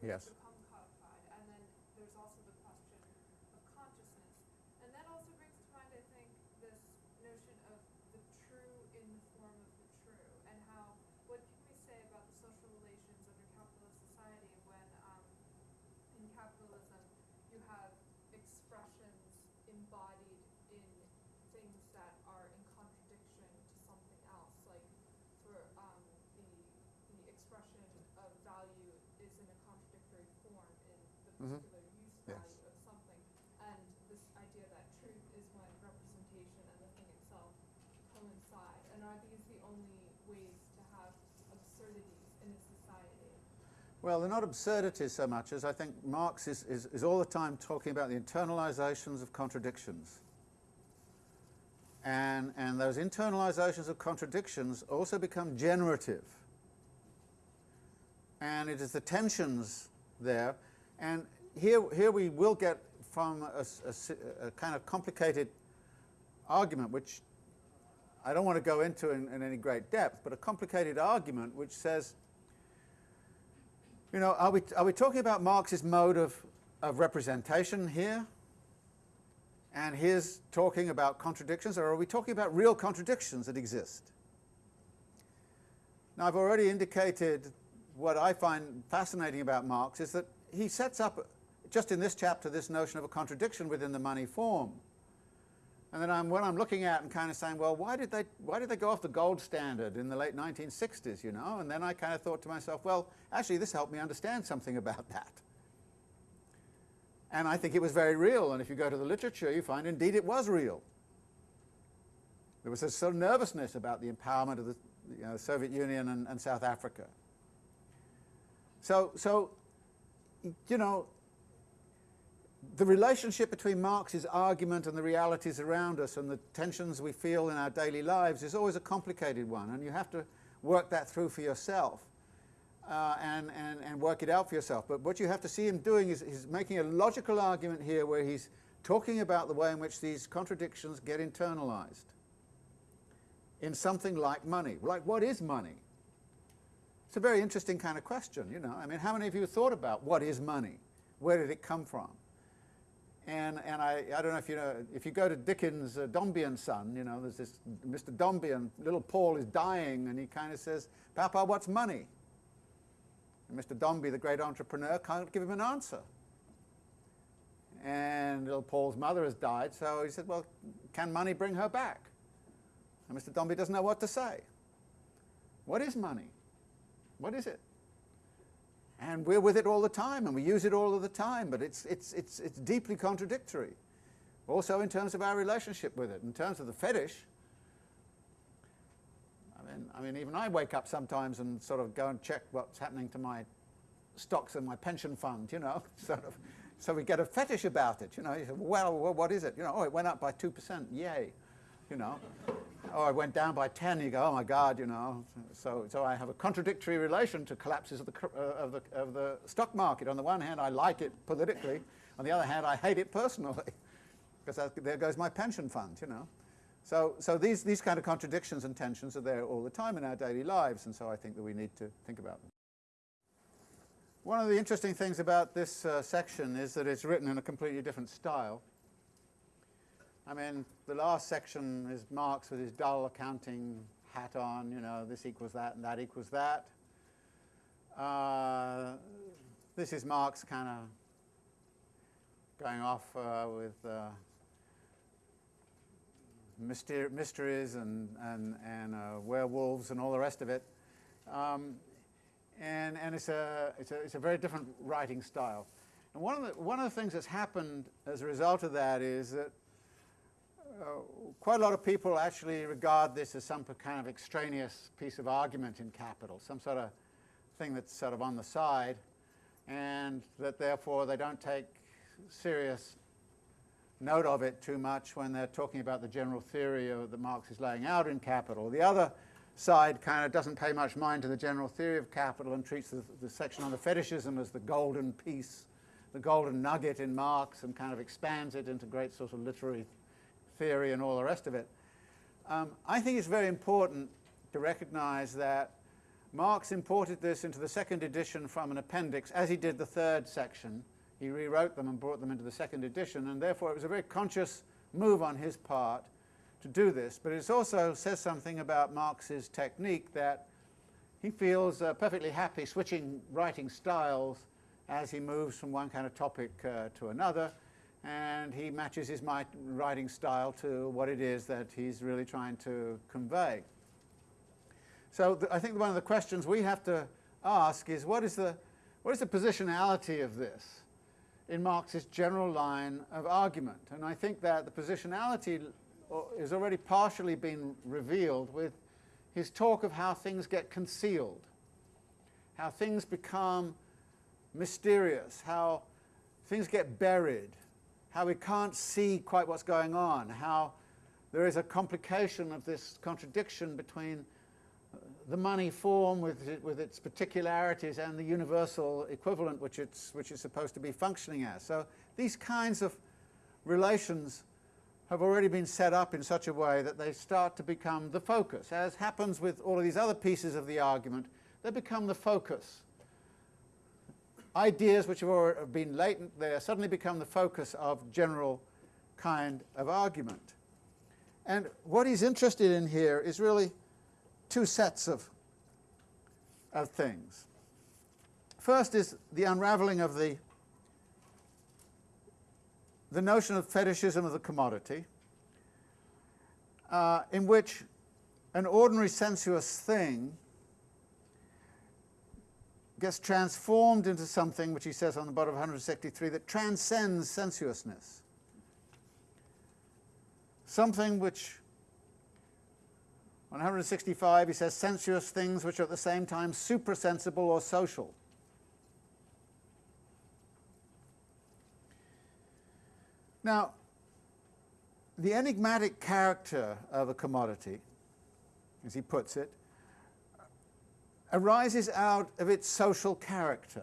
yes. become codified. And then there's also the question of consciousness. And that also brings to mind, I think, this notion of the true in the form of the true, and how, what can we say about the social relations under capitalist society when um, in capitalism you have expressions embodied in things that are in contradiction to something else, like for um, the, the expression of value is in a contradictory form in the Mhm. particular use Yes. value of something. And this idea that truth is when representation and the thing itself coincide. And are these the only ways to have absurdities in a society? Well, they're not absurdities so much as I think Marx is, is, is all the time talking about the internalizations of contradictions. And, and those internalizations of contradictions also become generative. And it is the tensions there. And here, here we will get from a a kind of complicated argument, which I don't want to go into in, in any great depth, but a complicated argument which says you know, are we, are we talking about Marx's mode of, of representation here? And his talking about contradictions, or are we talking about real contradictions that exist? Now, I've already indicated what I find fascinating about Marx is that he sets up, just in this chapter, this notion of a contradiction within the money form. And then I'm, when I'm looking at and kind of saying, well, why did, they, why did they go off the gold standard in the late 1960s, you know? And then I kind of thought to myself, well, actually, this helped me understand something about that. And I think it was very real. And if you go to the literature, you find indeed it was real. There was a sort of nervousness about the empowerment of the you know, Soviet Union and, and South Africa. So, so, you know, the relationship between Marx's argument and the realities around us and the tensions we feel in our daily lives is always a complicated one, and you have to work that through for yourself uh, and, and, and work it out for yourself. But what you have to see him doing is he's making a logical argument here where he's talking about the way in which these contradictions get internalized in something like money. Like, what is money? It's a very interesting kind of question, you know. I mean, how many of you thought about what is money? Where did it come from? And, and I, I don't know if you know, if you go to Dickens' uh, Dombey and Son, you know, there's this Mr. Dombey and little Paul is dying and he kind of says, Papa, what's money? And Mr. Dombey, the great entrepreneur, can't give him an answer. And little Paul's mother has died, so he said, well, can money bring her back? And Mr. Dombey doesn't know what to say. What is money? What is it? And we're with it all the time, and we use it all of the time, but it's, it's, it's, it's deeply contradictory. Also in terms of our relationship with it, in terms of the fetish. I mean, I mean, even I wake up sometimes and sort of go and check what's happening to my stocks and my pension fund, you know, *laughs* sort of. So we get a fetish about it, you know. You say, well, what is it? You know, oh, it went up by 2%, yay, you know or it went down by 10, you go, oh my God, you know. So, so I have a contradictory relation to collapses of the, uh, of, the, of the stock market. On the one hand, I like it politically. On the other hand, I hate it personally, *laughs* because there goes my pension fund, you know. So, so these, these kind of contradictions and tensions are there all the time in our daily lives, and so I think that we need to think about them. One of the interesting things about this uh, section is that it's written in a completely different style. I mean, the last section is Marx with his dull accounting hat on, you know, this equals that and that equals that. Uh, this is Marx kind of going off uh, with uh, myster mysteries and, and, and uh, werewolves and all the rest of it. Um, and and it's, a, it's, a, it's a very different writing style. And one of, the, one of the things that's happened as a result of that is that Uh, quite a lot of people actually regard this as some kind of extraneous piece of argument in capital, some sort of thing that's sort of on the side, and that therefore they don't take serious note of it too much when they're talking about the general theory of, that Marx is laying out in Capital. The other side kind of doesn't pay much mind to the general theory of capital and treats the, the section on the fetishism as the golden piece, the golden nugget in Marx, and kind of expands it into great sort of literary theory and all the rest of it. Um, I think it's very important to recognize that Marx imported this into the second edition from an appendix, as he did the third section. He rewrote them and brought them into the second edition, and therefore it was a very conscious move on his part to do this. But it also says something about Marx's technique that he feels uh, perfectly happy switching writing styles as he moves from one kind of topic uh, to another and he matches his writing style to what it is that he's really trying to convey. So I think one of the questions we have to ask is what is the, what is the positionality of this in Marx's general line of argument? And I think that the positionality is already partially been revealed with his talk of how things get concealed, how things become mysterious, how things get buried, how we can't see quite what's going on, how there is a complication of this contradiction between uh, the money form with, it, with its particularities and the universal equivalent which it's, which it's supposed to be functioning as. So these kinds of relations have already been set up in such a way that they start to become the focus. As happens with all of these other pieces of the argument, they become the focus ideas which have been latent there suddenly become the focus of general kind of argument. And what he's interested in here is really two sets of, of things. First is the unraveling of the, the notion of fetishism of the commodity, uh, in which an ordinary sensuous thing gets transformed into something, which he says on the bottom of 163, that transcends sensuousness. Something which, on 165, he says sensuous things which are at the same time suprasensible or social. Now, the enigmatic character of a commodity, as he puts it, arises out of its social character.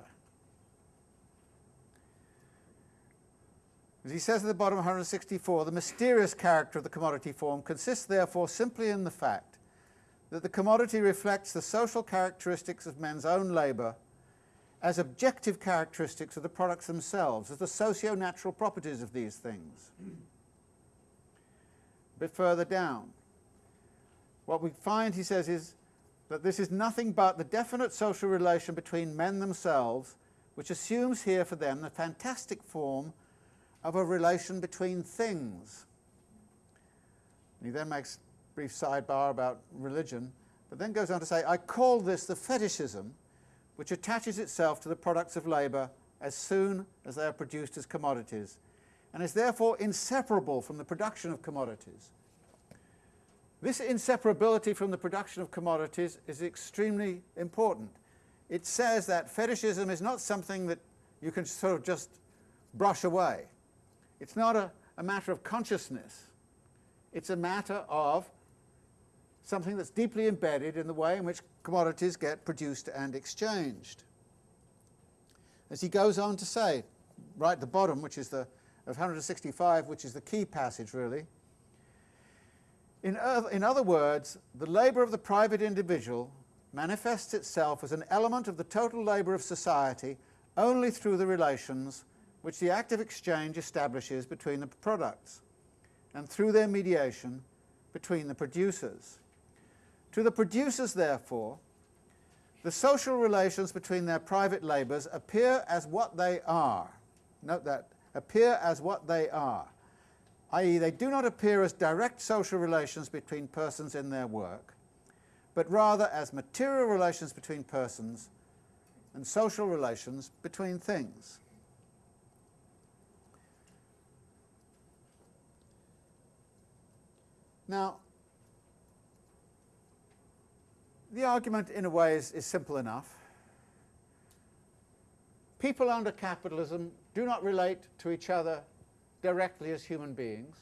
As he says at the bottom of 164, the mysterious character of the commodity form consists therefore simply in the fact that the commodity reflects the social characteristics of men's own labour as objective characteristics of the products themselves, as the socio-natural properties of these things. A bit further down, what we find, he says, is that this is nothing but the definite social relation between men themselves, which assumes here for them the fantastic form of a relation between things. And he then makes a brief sidebar about religion, but then goes on to say, I call this the fetishism which attaches itself to the products of labour as soon as they are produced as commodities, and is therefore inseparable from the production of commodities. This inseparability from the production of commodities is extremely important. It says that fetishism is not something that you can sort of just brush away. It's not a, a matter of consciousness. It's a matter of something that's deeply embedded in the way in which commodities get produced and exchanged. As he goes on to say, right at the bottom, which is the of 165, which is the key passage really, in, other, in other words, the labour of the private individual manifests itself as an element of the total labour of society only through the relations which the act of exchange establishes between the products and through their mediation between the producers. To the producers, therefore, the social relations between their private labours appear as what they are. Note that, appear as what they are, i.e. they do not appear as direct social relations between persons in their work, but rather as material relations between persons and social relations between things. Now, the argument in a way is, is simple enough. People under capitalism do not relate to each other directly as human beings.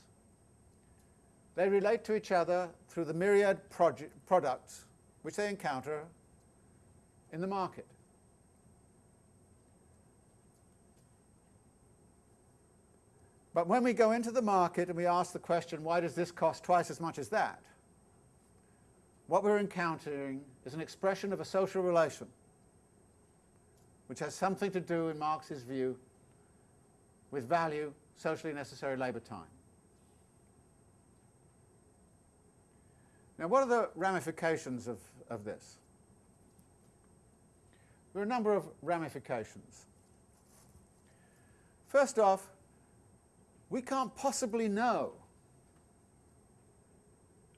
They relate to each other through the myriad products which they encounter in the market. But when we go into the market and we ask the question, why does this cost twice as much as that? what we're encountering is an expression of a social relation which has something to do, in Marx's view, with value, socially necessary labour time. Now, what are the ramifications of, of this? There are a number of ramifications. First off, we can't possibly know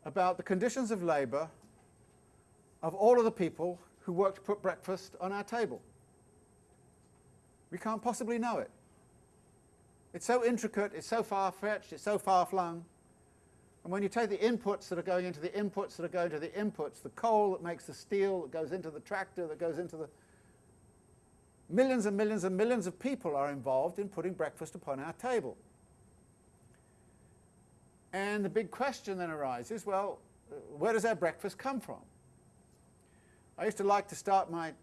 about the conditions of labour of all of the people who work to put breakfast on our table. We can't possibly know it. It's so intricate, it's so far-fetched, it's so far-flung. And when you take the inputs that are going into the inputs that are going to the inputs, the coal that makes the steel that goes into the tractor, that goes into the... Millions and millions and millions of people are involved in putting breakfast upon our table. And the big question then arises, well, where does our breakfast come from? I used to like to start my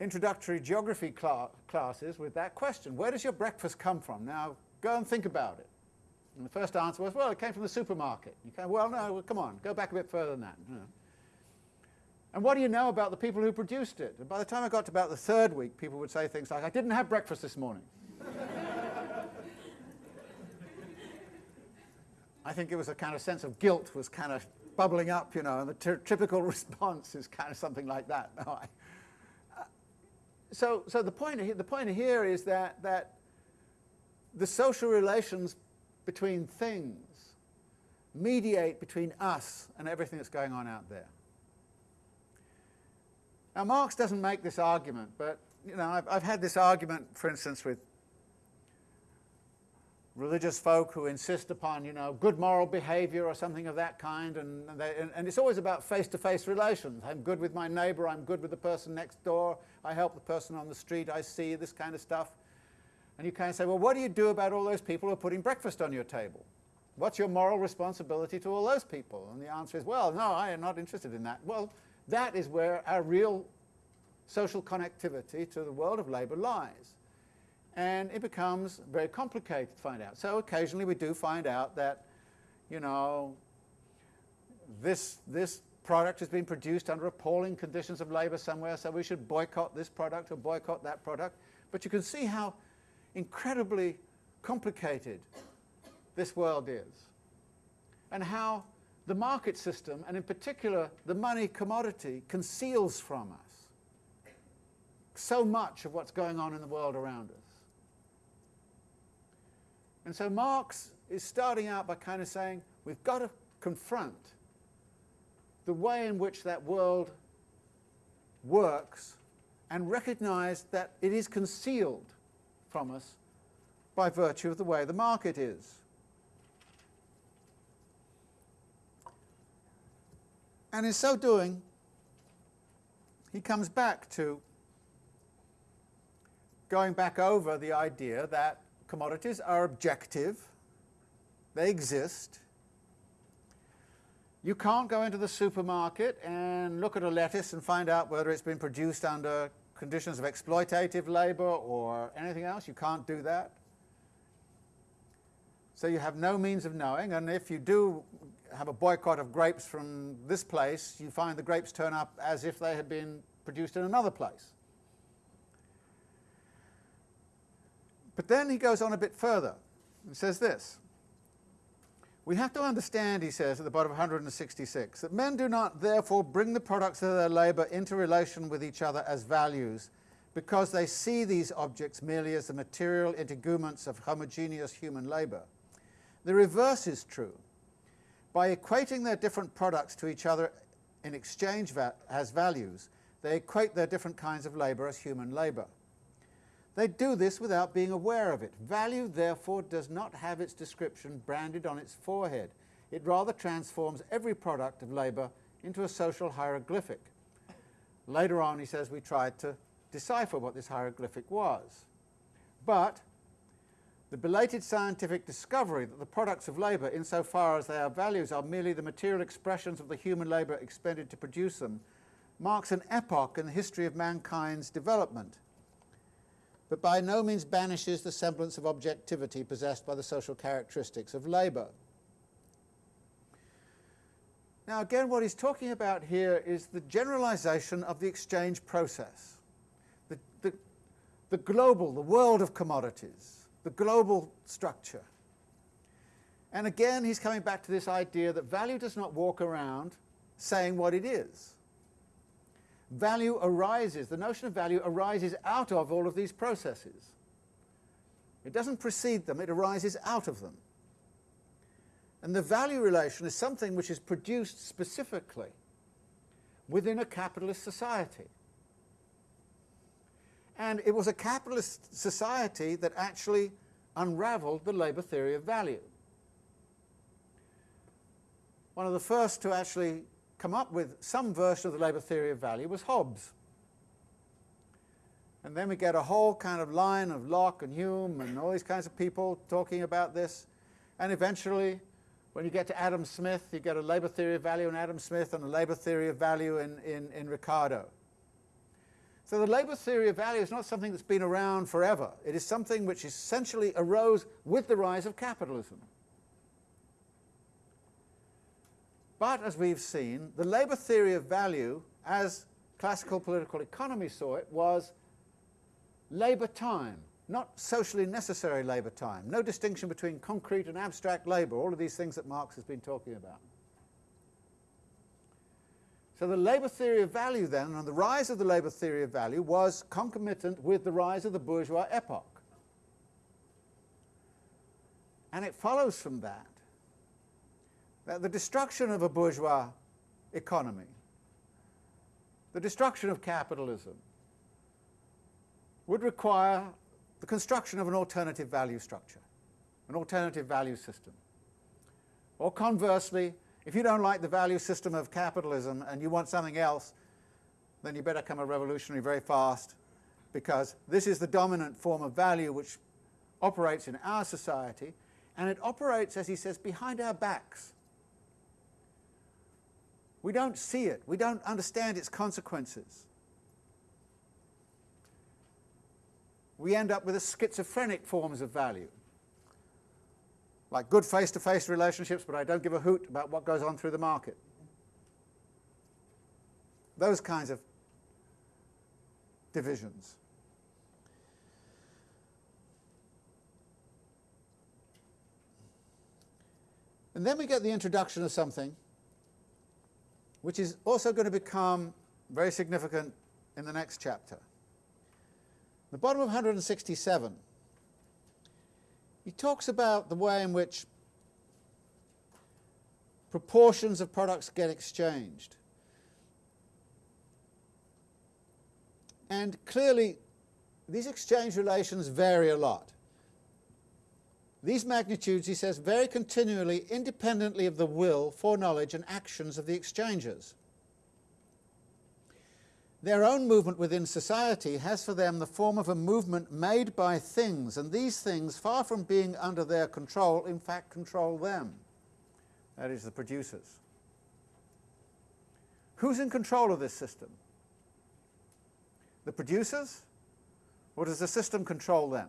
introductory geography cl classes with that question. Where does your breakfast come from? Now, go and think about it. And the first answer was, well, it came from the supermarket. You can, well, no, well, come on, go back a bit further than that. You know. And what do you know about the people who produced it? And by the time I got to about the third week, people would say things like, I didn't have breakfast this morning. *laughs* I think it was a kind of sense of guilt was kind of bubbling up, you know, and the typical *laughs* response is kind of something like that. *laughs* So, so the point, the point here is that, that the social relations between things mediate between us and everything that's going on out there. Now, Marx doesn't make this argument, but you know, I've, I've had this argument, for instance, with religious folk who insist upon, you know, good moral behavior or something of that kind, and, they, and, and, it's always about face-to-face -face relations. I'm good with my neighbor, I'm good with the person next door, I help the person on the street, I see this kind of stuff. And you kind of say, well, what do you do about all those people who are putting breakfast on your table? What's your moral responsibility to all those people? And the answer is, well, no, I am not interested in that. Well, that is where our real social connectivity to the world of labour lies. And it becomes very complicated to find out. So occasionally we do find out that, you know, this, this product has been produced under appalling conditions of labour somewhere, so we should boycott this product or boycott that product. But you can see how incredibly complicated this world is, and how the market system, and in particular the money commodity, conceals from us so much of what's going on in the world around us. And so Marx is starting out by kind of saying we've got to confront the way in which that world works and recognize that it is concealed from us by virtue of the way the market is. And in so doing, he comes back to going back over the idea that commodities are objective, they exist. You can't go into the supermarket and look at a lettuce and find out whether it's been produced under conditions of exploitative labour or anything else. You can't do that. So you have no means of knowing, and if you do have a boycott of grapes from this place, you find the grapes turn up as if they had been produced in another place. But then he goes on a bit further and says this. We have to understand, he says at the bottom of 166, that men do not therefore bring the products of their labour into relation with each other as values because they see these objects merely as the material integuments of homogeneous human labour. The reverse is true. By equating their different products to each other in exchange va as values, they equate their different kinds of labour as human labour. They do this without being aware of it. Value, therefore, does not have its description branded on its forehead. It rather transforms every product of labour into a social hieroglyphic. Later on, he says, we tried to decipher what this hieroglyphic was. But the belated scientific discovery that the products of labour, insofar as they are values, are merely the material expressions of the human labour expended to produce them, marks an epoch in the history of mankind's development but by no means banishes the semblance of objectivity possessed by the social characteristics of labour. Now again what he's talking about here is the generalization of the exchange process, the, the, the global, the world of commodities, the global structure. And again he's coming back to this idea that value does not walk around saying what it is value arises, the notion of value arises out of all of these processes. It doesn't precede them, it arises out of them. And the value relation is something which is produced specifically within a capitalist society. And it was a capitalist society that actually unraveled the labour theory of value. One of the first to actually come up with some version of the labour theory of value was Hobbes. And then we get a whole kind of line of Locke and Hume and all these kinds of people talking about this. And eventually, when you get to Adam Smith, you get a labour theory of value in Adam Smith and a labour theory of value in, in, in Ricardo. So the labour theory of value is not something that's been around forever. It is something which essentially arose with the rise of capitalism. But as we've seen, the labour theory of value, as classical political economy saw it, was labour time, not socially necessary labour time. No distinction between concrete and abstract labour, all of these things that Marx has been talking about. So the labour theory of value then, and the rise of the labour theory of value, was concomitant with the rise of the bourgeois epoch. And it follows from that that the destruction of a bourgeois economy, the destruction of capitalism, would require the construction of an alternative value structure, an alternative value system. Or conversely, if you don't like the value system of capitalism and you want something else, then you better come a revolutionary very fast because this is the dominant form of value which operates in our society, and it operates, as he says, behind our backs. We don't see it. We don't understand its consequences. We end up with a schizophrenic forms of value. Like good face-to-face relationships, but I don't give a hoot about what goes on through the market. Those kinds of divisions. And then we get the introduction of something which is also going to become very significant in the next chapter. The bottom of 167, he talks about the way in which proportions of products get exchanged. And clearly, these exchange relations vary a lot. These magnitudes, he says, vary continually independently of the will, foreknowledge and actions of the exchangers. Their own movement within society has for them the form of a movement made by things, and these things, far from being under their control, in fact control them. That is, the producers. Who's in control of this system? The producers? Or does the system control them?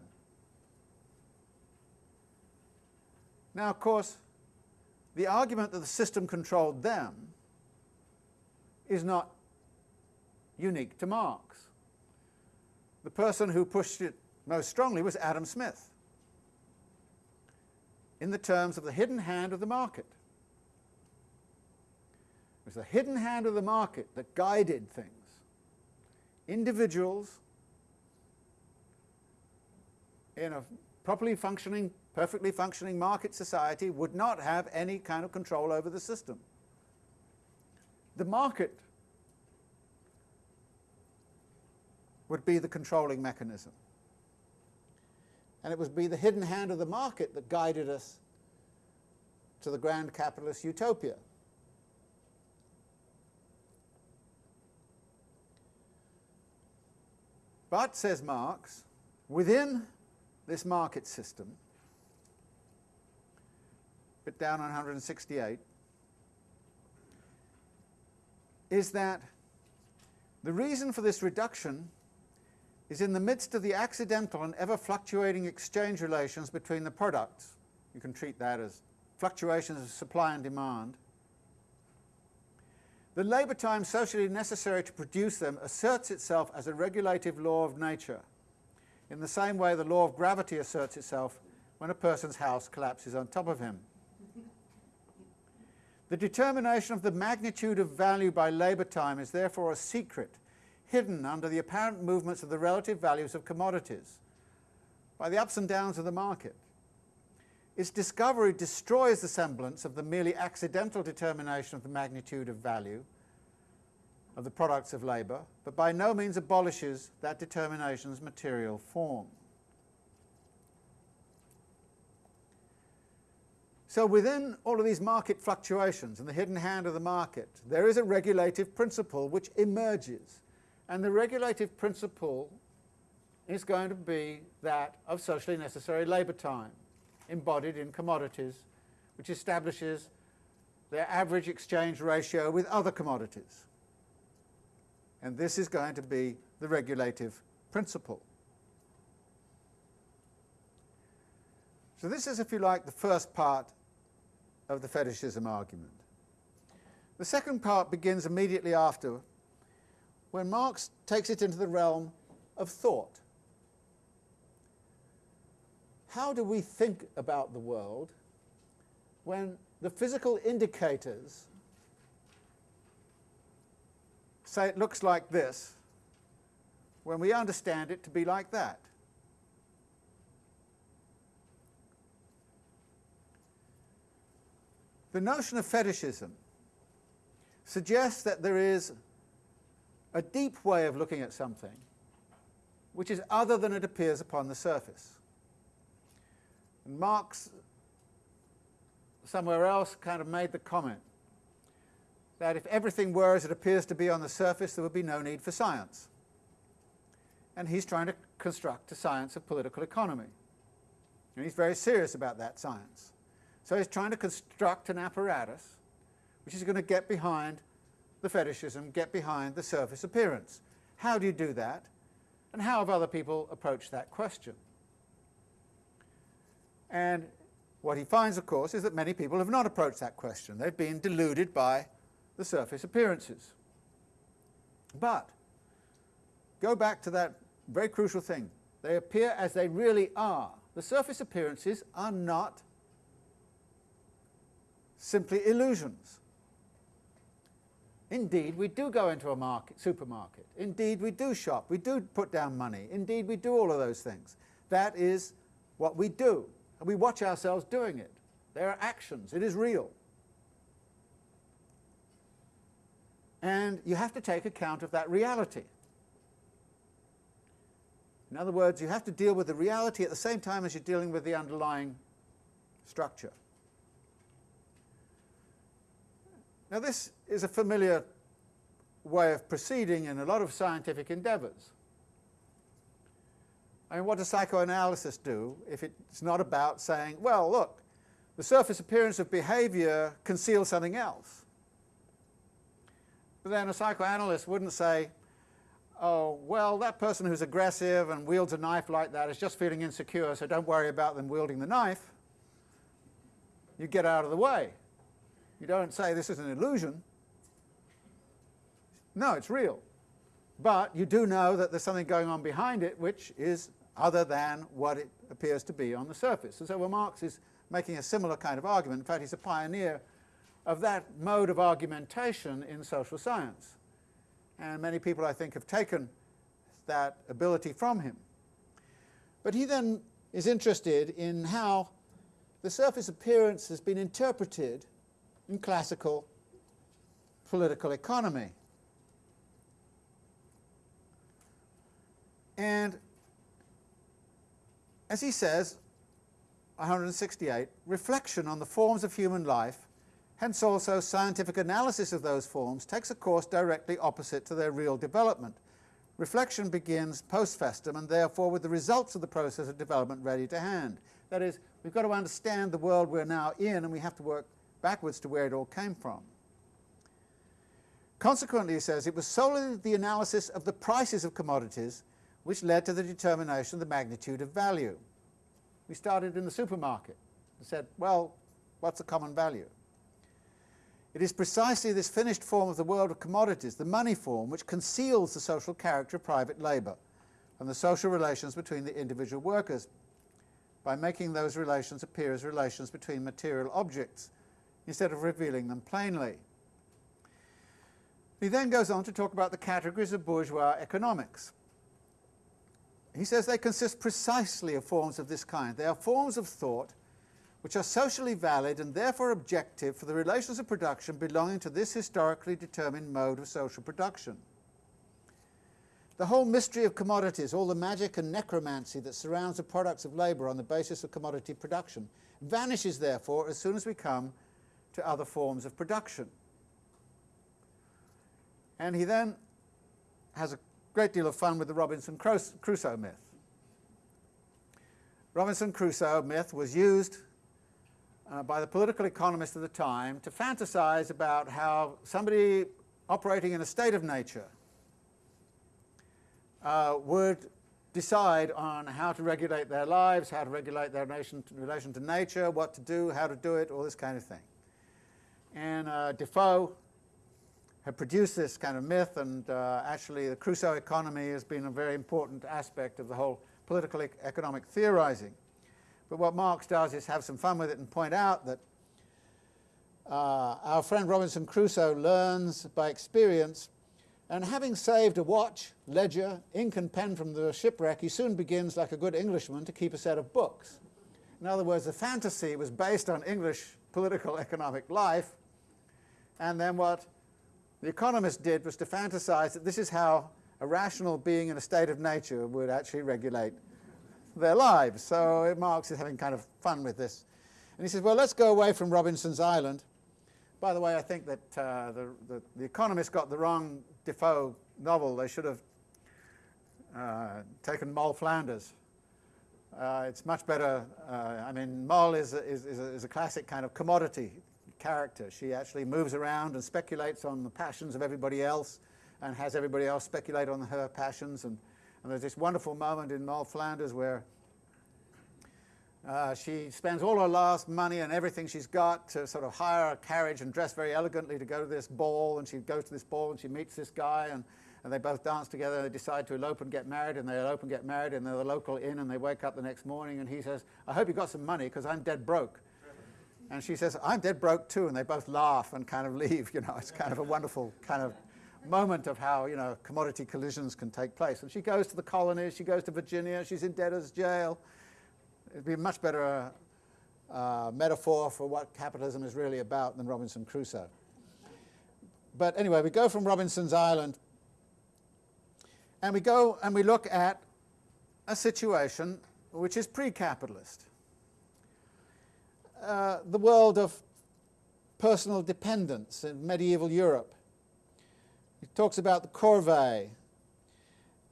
Now, of course, the argument that the system controlled them is not unique to Marx. The person who pushed it most strongly was Adam Smith, in the terms of the hidden hand of the market. It was the hidden hand of the market that guided things. Individuals in a properly functioning perfectly functioning market society would not have any kind of control over the system. The market would be the controlling mechanism. And it would be the hidden hand of the market that guided us to the grand capitalist utopia. But, says Marx, within this market system, bit down on 168, is that the reason for this reduction is in the midst of the accidental and ever fluctuating exchange relations between the products. You can treat that as fluctuations of supply and demand. The labour time socially necessary to produce them asserts itself as a regulative law of nature, in the same way the law of gravity asserts itself when a person's house collapses on top of him. The determination of the magnitude of value by labour time is therefore a secret, hidden under the apparent movements of the relative values of commodities, by the ups and downs of the market. Its discovery destroys the semblance of the merely accidental determination of the magnitude of value of the products of labour, but by no means abolishes that determination's material form. So within all of these market fluctuations and the hidden hand of the market, there is a regulative principle which emerges. And the regulative principle is going to be that of socially necessary labour time, embodied in commodities, which establishes their average exchange ratio with other commodities. And this is going to be the regulative principle. So this is, if you like, the first part of the fetishism argument. The second part begins immediately after, when Marx takes it into the realm of thought. How do we think about the world when the physical indicators say it looks like this, when we understand it to be like that? The notion of fetishism suggests that there is a deep way of looking at something which is other than it appears upon the surface. And Marx, somewhere else, kind of made the comment that if everything were as it appears to be on the surface, there would be no need for science. And he's trying to construct a science of political economy. And he's very serious about that science. So he's trying to construct an apparatus which is going to get behind the fetishism, get behind the surface appearance. How do you do that? And how have other people approached that question? And what he finds, of course, is that many people have not approached that question. They've been deluded by the surface appearances. But go back to that very crucial thing. They appear as they really are. The surface appearances are not simply illusions. Indeed, we do go into a market, supermarket. Indeed, we do shop. We do put down money. Indeed, we do all of those things. That is what we do. And we watch ourselves doing it. There are actions. It is real. And you have to take account of that reality. In other words, you have to deal with the reality at the same time as you're dealing with the underlying structure. Now this is a familiar way of proceeding in a lot of scientific endeavours. I mean, what does psychoanalysis do if it's not about saying, well, look, the surface appearance of behaviour conceals something else? But then a psychoanalyst wouldn't say, oh, well, that person who's aggressive and wields a knife like that is just feeling insecure, so don't worry about them wielding the knife. You get out of the way. You don't say this is an illusion. No, it's real. But you do know that there's something going on behind it which is other than what it appears to be on the surface. And so well, Marx is making a similar kind of argument. In fact, he's a pioneer of that mode of argumentation in social science. And many people, I think, have taken that ability from him. But he then is interested in how the surface appearance has been interpreted in classical political economy. And as he says, 168, reflection on the forms of human life, hence also scientific analysis of those forms, takes a course directly opposite to their real development. Reflection begins post festum and therefore with the results of the process of development ready to hand. That is, we've got to understand the world we're now in and we have to work backwards to where it all came from. Consequently, he says, it was solely the analysis of the prices of commodities which led to the determination of the magnitude of value. We started in the supermarket and said, well, what's the common value? It is precisely this finished form of the world of commodities, the money form, which conceals the social character of private labour and the social relations between the individual workers by making those relations appear as relations between material objects instead of revealing them plainly. He then goes on to talk about the categories of bourgeois economics. He says they consist precisely of forms of this kind. They are forms of thought which are socially valid and therefore objective for the relations of production belonging to this historically determined mode of social production. The whole mystery of commodities, all the magic and necromancy that surrounds the products of labour on the basis of commodity production, vanishes therefore as soon as we come to other forms of production. And he then has a great deal of fun with the Robinson Crusoe myth. Robinson Crusoe myth was used uh, by the political economists of the time to fantasize about how somebody operating in a state of nature uh, would decide on how to regulate their lives, how to regulate their nation, relation to nature, what to do, how to do it, all this kind of thing. And uh, Defoe had produced this kind of myth, and uh, actually the Crusoe economy has been a very important aspect of the whole political e economic theorizing. But what Marx does is have some fun with it and point out that uh, our friend Robinson Crusoe learns by experience, and having saved a watch, ledger, ink and pen from the shipwreck, he soon begins, like a good Englishman, to keep a set of books. In other words, the fantasy was based on English political economic life, and then what the economist did was to fantasize that this is how a rational being in a state of nature would actually regulate their lives. So Marx is having kind of fun with this. And he says, well, let's go away from Robinson's Island. By the way, I think that uh, the, the, the Economist got the wrong Defoe novel. They should have uh, taken Moll Flanders. Uh, it's much better. Uh, I mean, Moll is a, is, is, a, is a classic kind of commodity character. She actually moves around and speculates on the passions of everybody else and has everybody else speculate on her passions. And, and there's this wonderful moment in Moll Flanders where uh, she spends all her last money and everything she's got to sort of hire a carriage and dress very elegantly to go to this ball. And she goes to this ball and she meets this guy and, and they both dance together and they decide to elope and get married and they elope and get married in the local inn and they wake up the next morning and he says, I hope you got some money because I'm dead broke. And she says, I'm dead broke too. And they both laugh and kind of *laughs* leave. You know, it's kind of a wonderful kind of moment of how, you know, commodity collisions can take place. And she goes to the colonies, she goes to Virginia, she's in debtor's jail. It'd be a much better uh, metaphor for what capitalism is really about than Robinson Crusoe. But anyway, we go from Robinson's Island and we go and we look at a situation which is pre-capitalist. Uh, the world of personal dependence in medieval Europe. He talks about the corvée,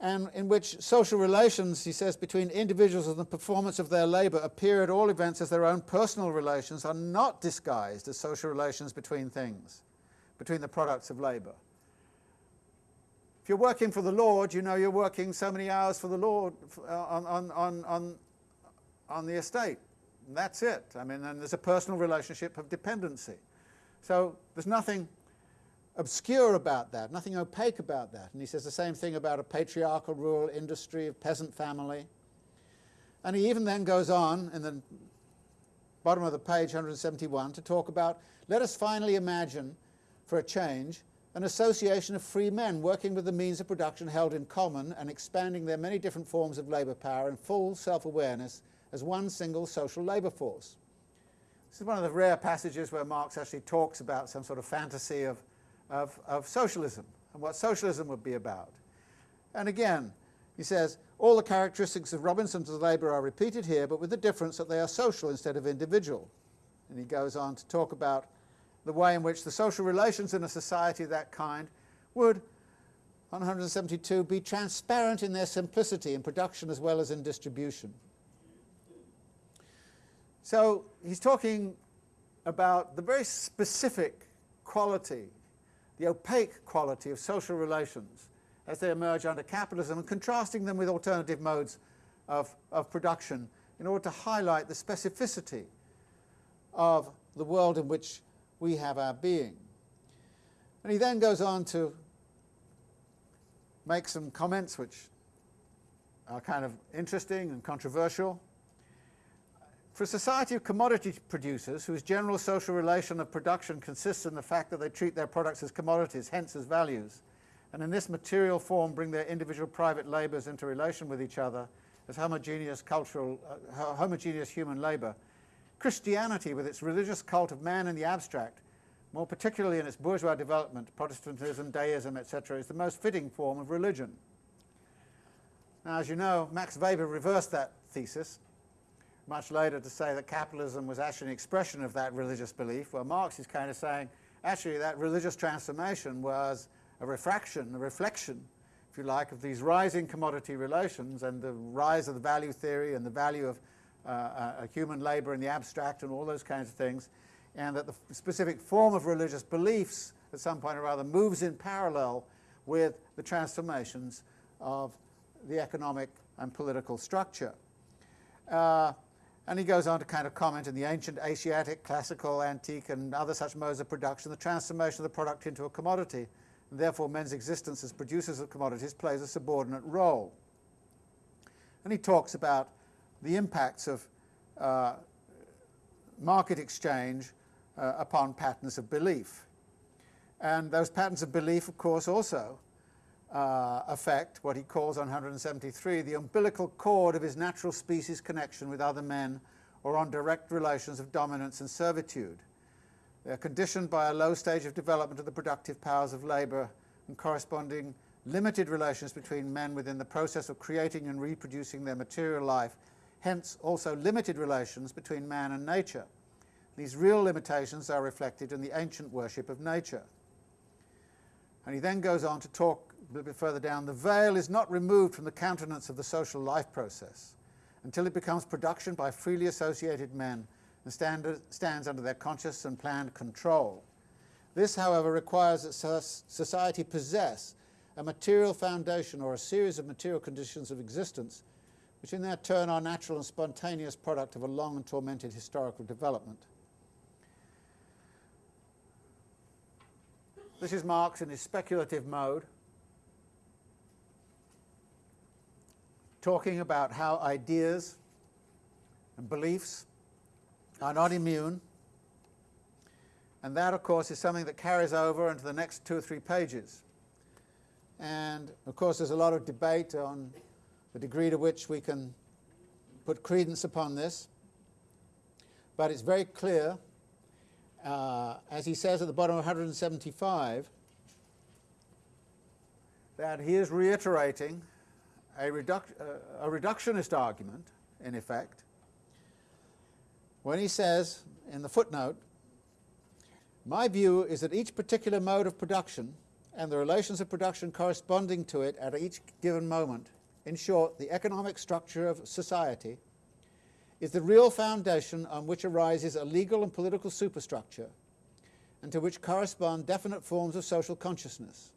and in which social relations, he says, between individuals and the performance of their labour appear at all events as their own personal relations are not disguised as social relations between things, between the products of labour. If you're working for the Lord, you know you're working so many hours for the Lord on, on, on, on, on the estate. That's it. I mean, and there's a personal relationship of dependency. So there's nothing obscure about that, nothing opaque about that. And he says the same thing about a patriarchal rural industry of peasant family. And he even then goes on in the bottom of the page 171 to talk about, let us finally imagine, for a change, an association of free men working with the means of production held in common and expanding their many different forms of labour power in full self-awareness as one single social labour force. This is one of the rare passages where Marx actually talks about some sort of fantasy of of, of socialism and what socialism would be about. And again, he says, all the characteristics of Robinson's labour are repeated here, but with the difference that they are social instead of individual. And he goes on to talk about the way in which the social relations in a society of that kind would, 172, be transparent in their simplicity in production as well as in distribution. So he's talking about the very specific quality the opaque quality of social relations as they emerge under capitalism and contrasting them with alternative modes of, of production in order to highlight the specificity of the world in which we have our being. And he then goes on to make some comments which are kind of interesting and controversial. For a society of commodity producers, whose general social relation of production consists in the fact that they treat their products as commodities, hence as values, and in this material form bring their individual private labours into relation with each other as homogeneous cultural, uh, homogeneous human labour, Christianity, with its religious cult of man in the abstract, more particularly in its bourgeois development, Protestantism, deism, etc., is the most fitting form of religion. Now, as you know, Max Weber reversed that thesis much later to say that capitalism was actually an expression of that religious belief. Well, Marx is kind of saying, actually, that religious transformation was a refraction, a reflection, if you like, of these rising commodity relations and the rise of the value theory and the value of uh, uh, human labour in the abstract and all those kinds of things, and that the specific form of religious beliefs at some point or other moves in parallel with the transformations of the economic and political structure. Uh, and he goes on to kind of comment in the ancient Asiatic, classical, antique, and other such modes of production, the transformation of the product into a commodity, and therefore men's existence as producers of commodities plays a subordinate role. And he talks about the impacts of uh, market exchange uh, upon patterns of belief. And those patterns of belief, of course, also uh, affect what he calls on 173 the umbilical cord of his natural species connection with other men or on direct relations of dominance and servitude. They are conditioned by a low stage of development of the productive powers of labour and corresponding limited relations between men within the process of creating and reproducing their material life, hence also limited relations between man and nature. These real limitations are reflected in the ancient worship of nature. And he then goes on to talk a little bit further down, the veil is not removed from the countenance of the social life process, until it becomes production by freely associated men and stand, stands under their conscious and planned control. This, however, requires that society possess a material foundation or a series of material conditions of existence, which in their turn are natural and spontaneous product of a long and tormented historical development. This is Marx in his speculative mode, talking about how ideas and beliefs are not immune. And that, of course, is something that carries over into the next two or three pages. And, of course, there's a lot of debate on the degree to which we can put credence upon this. But it's very clear, uh, as he says at the bottom of 175, that he is reiterating a, reduc uh, a reductionist argument, in effect, when he says in the footnote, my view is that each particular mode of production and the relations of production corresponding to it at each given moment, in short, the economic structure of society, is the real foundation on which arises a legal and political superstructure and to which correspond definite forms of social consciousness,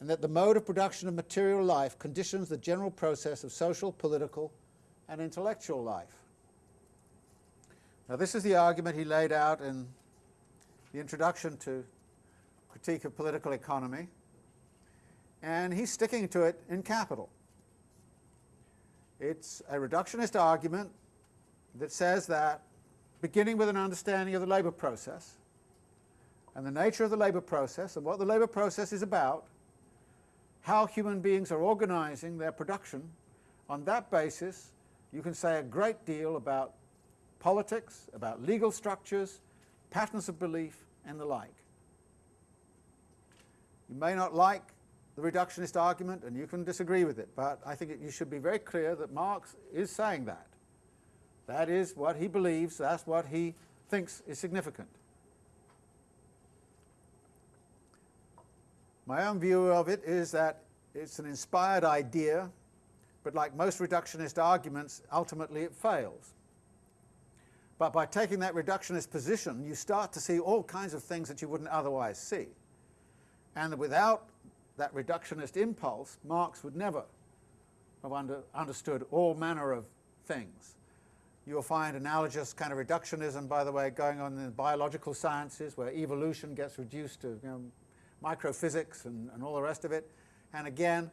and that the mode of production of material life conditions the general process of social, political, and intellectual life. Now this is the argument he laid out in the introduction to Critique of Political Economy, and he's sticking to it in capital. It's a reductionist argument that says that beginning with an understanding of the labour process and the nature of the labour process and what the labour process is about, how human beings are organising their production, on that basis you can say a great deal about politics, about legal structures, patterns of belief, and the like. You may not like the reductionist argument, and you can disagree with it, but I think it, you should be very clear that Marx is saying that. That is what he believes, that's what he thinks is significant. My own view of it is that it's an inspired idea, but like most reductionist arguments, ultimately it fails. But by taking that reductionist position, you start to see all kinds of things that you wouldn't otherwise see. And without that reductionist impulse, Marx would never have under, understood all manner of things. You'll find analogous kind of reductionism, by the way, going on in the biological sciences, where evolution gets reduced to you know, microphysics and, and all the rest of it. And again,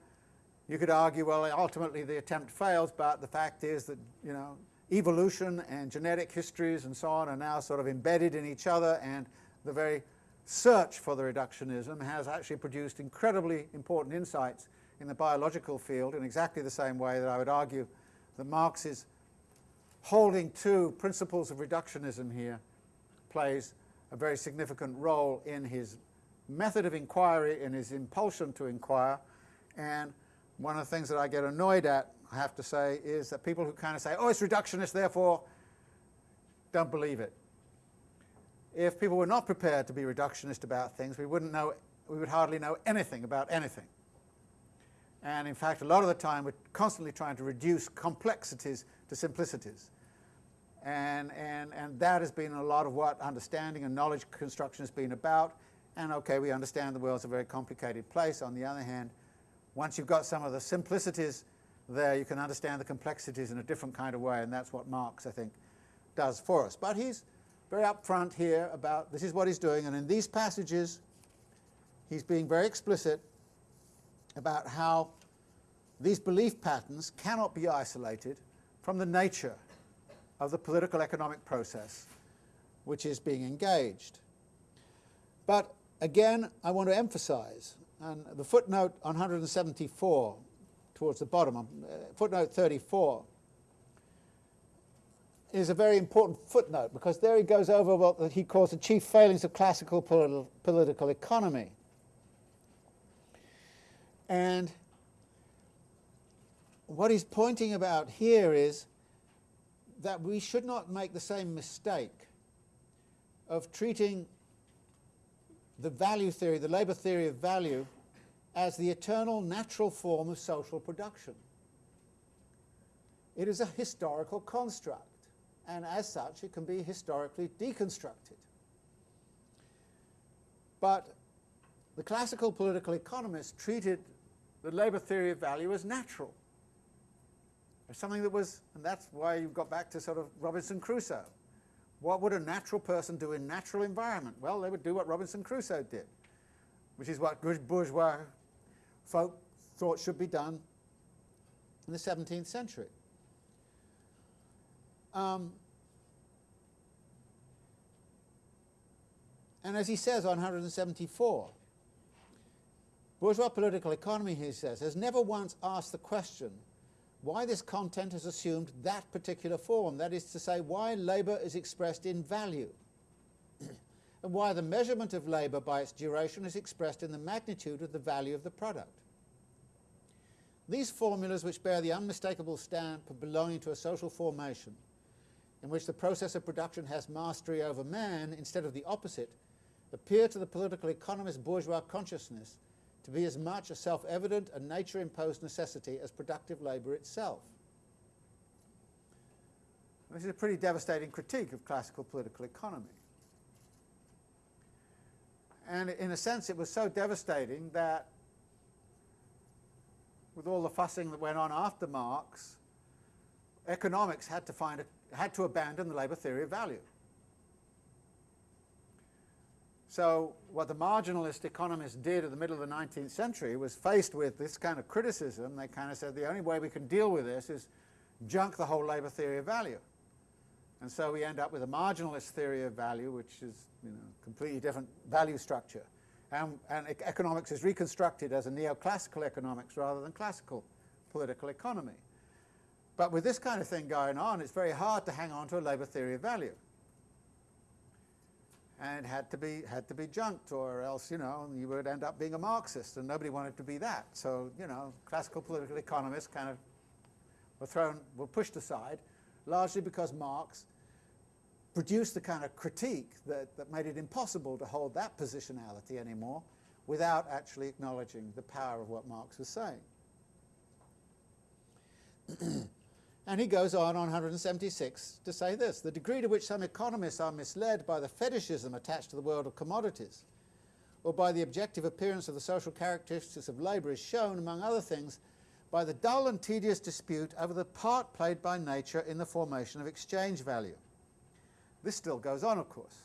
you could argue, well, ultimately the attempt fails, but the fact is that, you know, evolution and genetic histories and so on are now sort of embedded in each other and the very search for the reductionism has actually produced incredibly important insights in the biological field in exactly the same way that I would argue that Marx is holding to principles of reductionism here plays a very significant role in his method of inquiry, and his impulsion to inquire, and one of the things that I get annoyed at I have to say, is that people who kind of say, oh, it's reductionist, therefore don't believe it. If people were not prepared to be reductionist about things, we wouldn't know, we would hardly know anything about anything. And in fact, a lot of the time, we're constantly trying to reduce complexities to simplicities. And, and, and that has been a lot of what understanding and knowledge construction has been about. And okay, we understand the world's a very complicated place. On the other hand, once you've got some of the simplicities there you can understand the complexities in a different kind of way, and that's what Marx, I think, does for us. But he's very upfront here about this is what he's doing, and in these passages he's being very explicit about how these belief patterns cannot be isolated from the nature of the political economic process which is being engaged. But again, I want to emphasize, and the footnote on 174 towards the bottom, um, uh, footnote 34, is a very important footnote because there he goes over what he calls the chief failings of classical politi political economy. And what he's pointing about here is that we should not make the same mistake of treating the value theory, the labour theory of value, as the eternal natural form of social production. It is a historical construct, and as such, it can be historically deconstructed. But the classical political economists treated the labour theory of value as natural. As something that was, and that's why you've got back to sort of Robinson Crusoe. What would a natural person do in natural environment? Well, they would do what Robinson Crusoe did, which is what bourgeois folk thought should be done in the 17th century. Um, and as he says on 174, bourgeois political economy, he says, has never once asked the question why this content has assumed that particular form, that is to say, why labour is expressed in value, *clears throat* and why the measurement of labour by its duration is expressed in the magnitude of the value of the product. These formulas, which bear the unmistakable stamp of belonging to a social formation, in which the process of production has mastery over man instead of the opposite, appear to the political economist bourgeois consciousness to be as much a self-evident and nature-imposed necessity as productive labour itself. This is a pretty devastating critique of classical political economy. And in a sense it was so devastating that with all the fussing that went on after Marx, economics had to, find a, had to abandon the labour theory of value. So what the marginalist economists did at the middle of the 19th century was faced with this kind of criticism. They kind of said the only way we can deal with this is junk the whole labour theory of value. And so we end up with a marginalist theory of value, which is you know, completely different value structure. And, and economics is reconstructed as a neoclassical economics rather than classical political economy. But with this kind of thing going on, it's very hard to hang on to a labour theory of value and had to be had to be junked, or else you know you would end up being a Marxist, and nobody wanted to be that. So you know, classical political economists kind of were thrown, were pushed aside, largely because Marx produced the kind of critique that, that made it impossible to hold that positionality anymore without actually acknowledging the power of what Marx was saying. And he goes on on 176 to say this, the degree to which some economists are misled by the fetishism attached to the world of commodities, or by the objective appearance of the social characteristics of labour is shown, among other things, by the dull and tedious dispute over the part played by nature in the formation of exchange value. This still goes on, of course.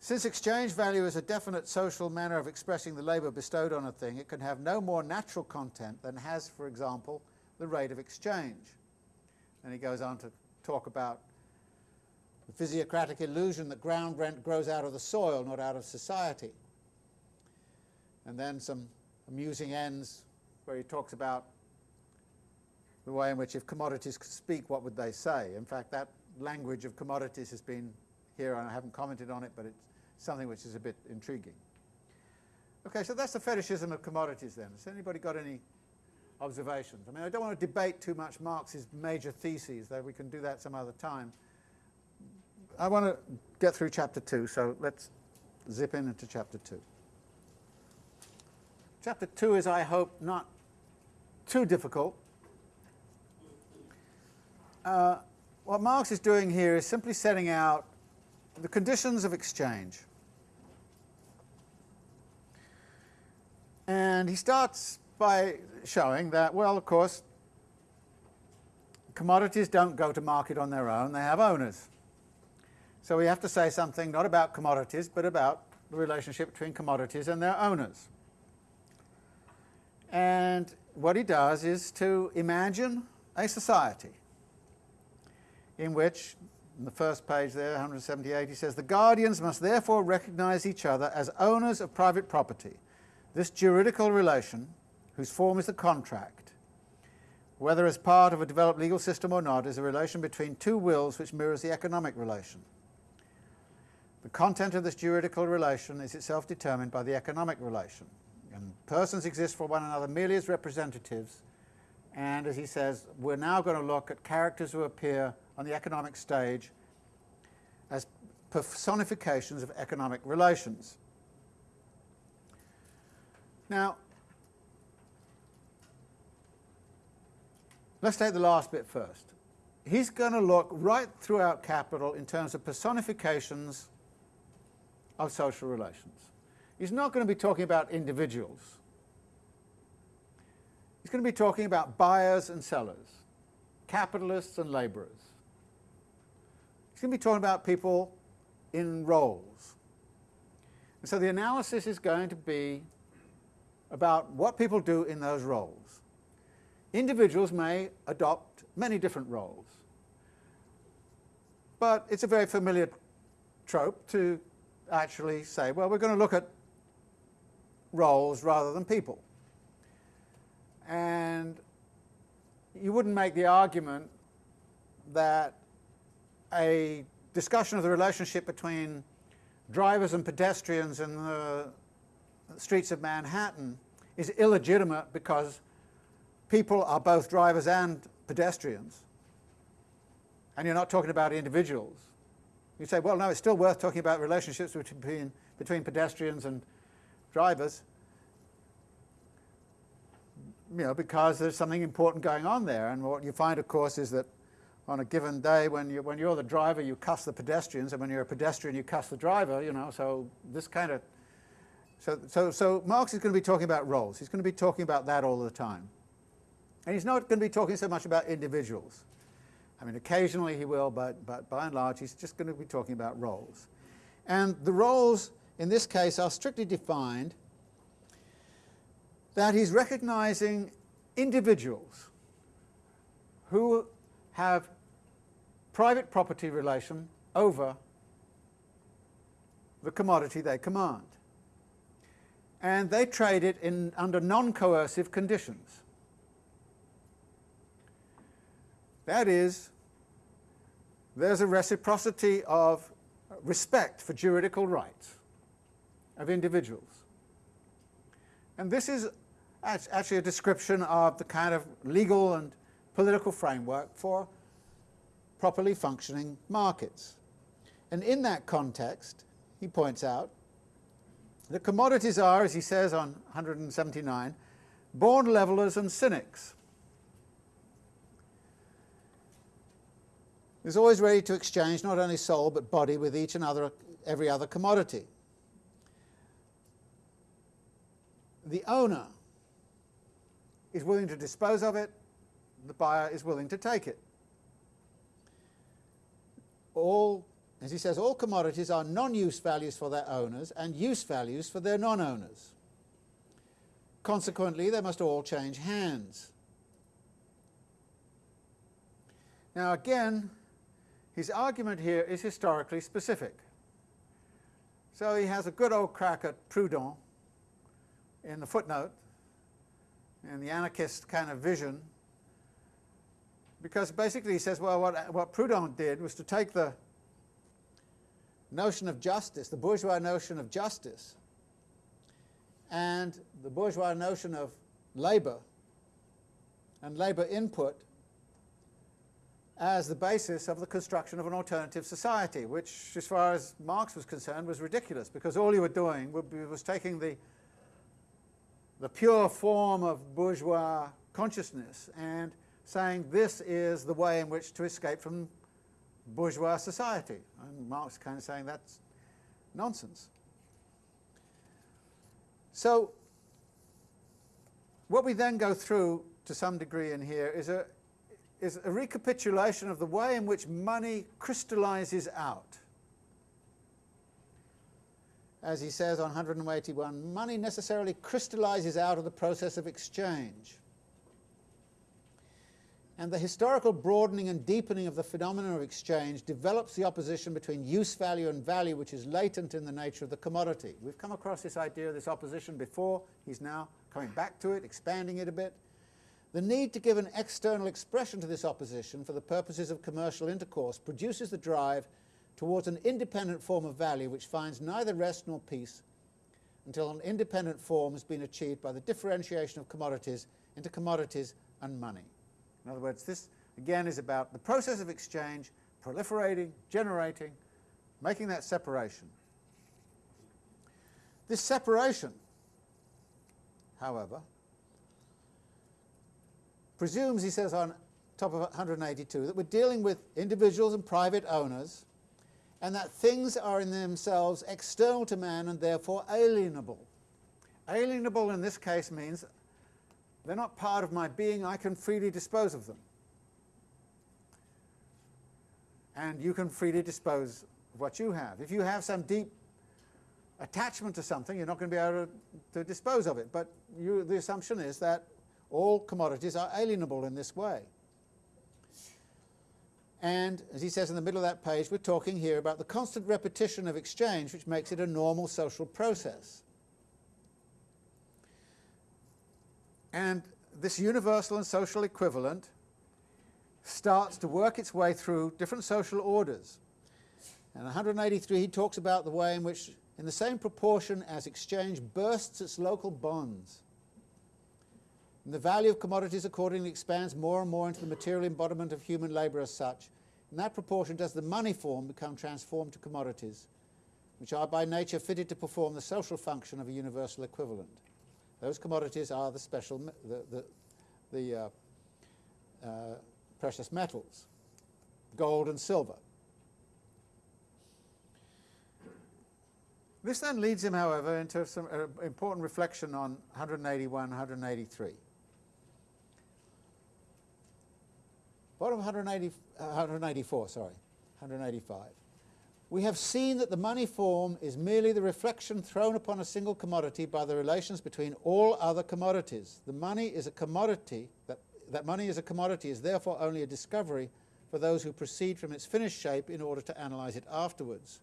Since exchange value is a definite social manner of expressing the labour bestowed on a thing, it can have no more natural content than has, for example, the rate of exchange. And he goes on to talk about the physiocratic illusion that ground rent grows out of the soil, not out of society. And then some amusing ends where he talks about the way in which if commodities could speak, what would they say? In fact, that language of commodities has been here, and I haven't commented on it, but it's something which is a bit intriguing. Okay, so that's the fetishism of commodities then. Has anybody got any observations. I mean, I don't want to debate too much Marx's major theses, though we can do that some other time. I want to get through chapter 2, so let's zip in into chapter 2. Chapter 2 is, I hope, not too difficult. Uh, what Marx is doing here is simply setting out the conditions of exchange. And he starts by showing that, well, of course, commodities don't go to market on their own, they have owners. So we have to say something not about commodities, but about the relationship between commodities and their owners. And what he does is to imagine a society in which, in the first page there, 178, he says, the guardians must therefore recognize each other as owners of private property. This juridical relation whose form is the contract, whether as part of a developed legal system or not, is a relation between two wills which mirrors the economic relation. The content of this juridical relation is itself determined by the economic relation. And persons exist for one another merely as representatives, and as he says, we're now going to look at characters who appear on the economic stage as personifications of economic relations. Now, let's take the last bit first. He's going to look right throughout Capital in terms of personifications of social relations. He's not going to be talking about individuals. He's going to be talking about buyers and sellers, capitalists and labourers. He's going to be talking about people in roles. And so the analysis is going to be about what people do in those roles. Individuals may adopt many different roles. But it's a very familiar trope to actually say, well, we're going to look at roles rather than people. And you wouldn't make the argument that a discussion of the relationship between drivers and pedestrians in the streets of Manhattan is illegitimate because people are both drivers and pedestrians. And you're not talking about individuals. You say, well, no, it's still worth talking about relationships between, between pedestrians and drivers, you know, because there's something important going on there. And what you find, of course, is that on a given day, when, you, when you're the driver, you cuss the pedestrians, and when you're a pedestrian, you cuss the driver, you know, so this kind of... So, so, so Marx is going to be talking about roles. He's going to be talking about that all the time. And he's not going to be talking so much about individuals. I mean, occasionally he will, but, but by and large, he's just going to be talking about roles. And the roles, in this case, are strictly defined that he's recognizing individuals who have private property relation over the commodity they command. And they trade it in, under non-coercive conditions. That is, there's a reciprocity of respect for juridical rights of individuals. And this is actually a description of the kind of legal and political framework for properly functioning markets. And in that context, he points out that commodities are, as he says on 179, born levelers and cynics. Is always ready to exchange not only soul but body with each and other, every other commodity. The owner is willing to dispose of it, the buyer is willing to take it all, as he says, all commodities are non-use values for their owners and use values for their non-owners. Consequently, they must all change hands. Now again, his argument here is historically specific. So he has a good old crack at Proudhon in the footnote, in the anarchist kind of vision, because basically he says, well, what, what Proudhon did was to take the notion of justice, the bourgeois notion of justice, and the bourgeois notion of labour and labour input as the basis of the construction of an alternative society, which, as far as Marx was concerned, was ridiculous, because all you were doing was taking the, the pure form of bourgeois consciousness and saying this is the way in which to escape from bourgeois society. And Marx kind of saying that's nonsense. So what we then go through to some degree in here is a, is a recapitulation of the way in which money crystallizes out. As he says on 181, money necessarily crystallizes out of the process of exchange and the historical broadening and deepening of the phenomenon of exchange develops the opposition between use value and value which is latent in the nature of the commodity. We've come across this idea this opposition before. He's now coming back to it, expanding it a bit. The need to give an external expression to this opposition for the purposes of commercial intercourse produces the drive towards an independent form of value which finds neither rest nor peace until an independent form has been achieved by the differentiation of commodities into commodities and money. In other words, this again is about the process of exchange proliferating, generating, making that separation. This separation, however, presumes, he says on top of 182, that we're dealing with individuals and private owners, and that things are in themselves external to man and therefore alienable. Alienable in this case means they're not part of my being, I can freely dispose of them. And you can freely dispose of what you have. If you have some deep attachment to something, you're not going to be able to, to dispose of it. But you, the assumption is that all commodities are alienable in this way. And as he says in the middle of that page, we're talking here about the constant repetition of exchange, which makes it a normal social process. And this universal and social equivalent starts to work its way through different social orders. And 183, he talks about the way in which, in the same proportion as exchange bursts its local bonds, and the value of commodities accordingly expands more and more into the material embodiment of human labour as such. In that proportion does the money form become transformed to commodities, which are by nature fitted to perform the social function of a universal equivalent. Those commodities are the special, the, the, the uh, uh, precious metals, gold and silver. This then leads him, however, into some uh, important reflection on 181, 183. Bottom 180, uh, 184, sorry, 185. We have seen that the money form is merely the reflection thrown upon a single commodity by the relations between all other commodities. The money is a commodity, that, that money is a commodity is therefore only a discovery for those who proceed from its finished shape in order to analyze it afterwards.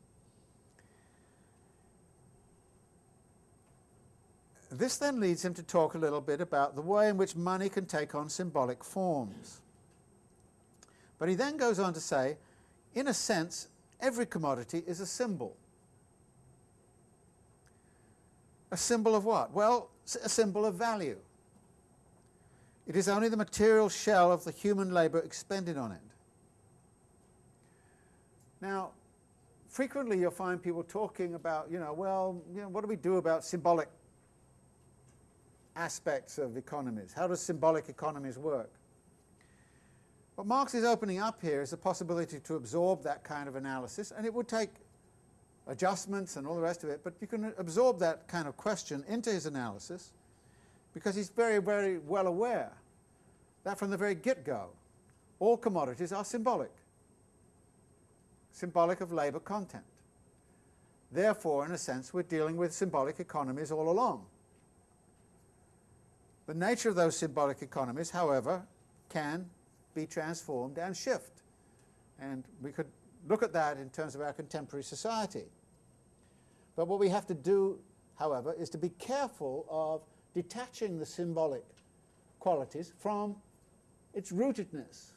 This then leads him to talk a little bit about the way in which money can take on symbolic forms. But he then goes on to say, in a sense, every commodity is a symbol. A symbol of what? Well, a symbol of value. It is only the material shell of the human labour expended on it. Now, frequently you'll find people talking about, you know, well, you know, what do we do about symbolic aspects of economies? How does symbolic economies work? What Marx is opening up here is the possibility to absorb that kind of analysis, and it would take adjustments and all the rest of it, but you can absorb that kind of question into his analysis because he's very, very well aware that from the very get-go, all commodities are symbolic, symbolic of labour content. Therefore, in a sense, we're dealing with symbolic economies all along. The nature of those symbolic economies, however, can be transformed and shift. And we could look at that in terms of our contemporary society. But what we have to do, however, is to be careful of detaching the symbolic qualities from its rootedness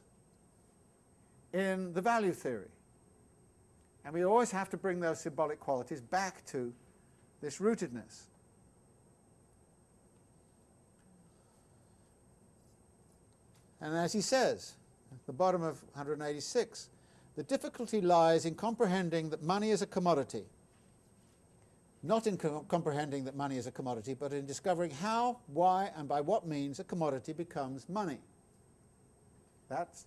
in the value theory. And we always have to bring those symbolic qualities back to this rootedness. And as he says, at the bottom of 186, the difficulty lies in comprehending that money is a commodity. Not in co comprehending that money is a commodity, but in discovering how, why, and by what means a commodity becomes money. That's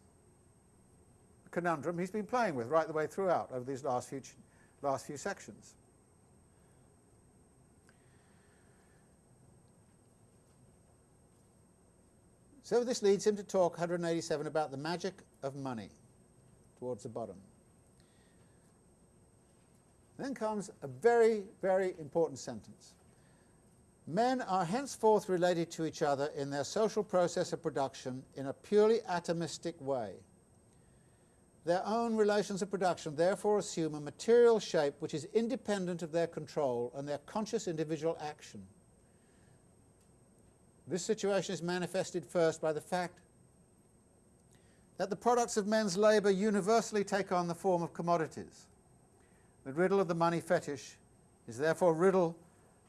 the conundrum he's been playing with right the way throughout over these last few, last few sections. So this leads him to talk 187 about the magic of money towards the bottom. Then comes a very, very important sentence. Men are henceforth related to each other in their social process of production in a purely atomistic way. Their own relations of production therefore assume a material shape which is independent of their control and their conscious individual action. This situation is manifested first by the fact that the products of men's labour universally take on the form of commodities. The riddle of the money fetish is therefore riddle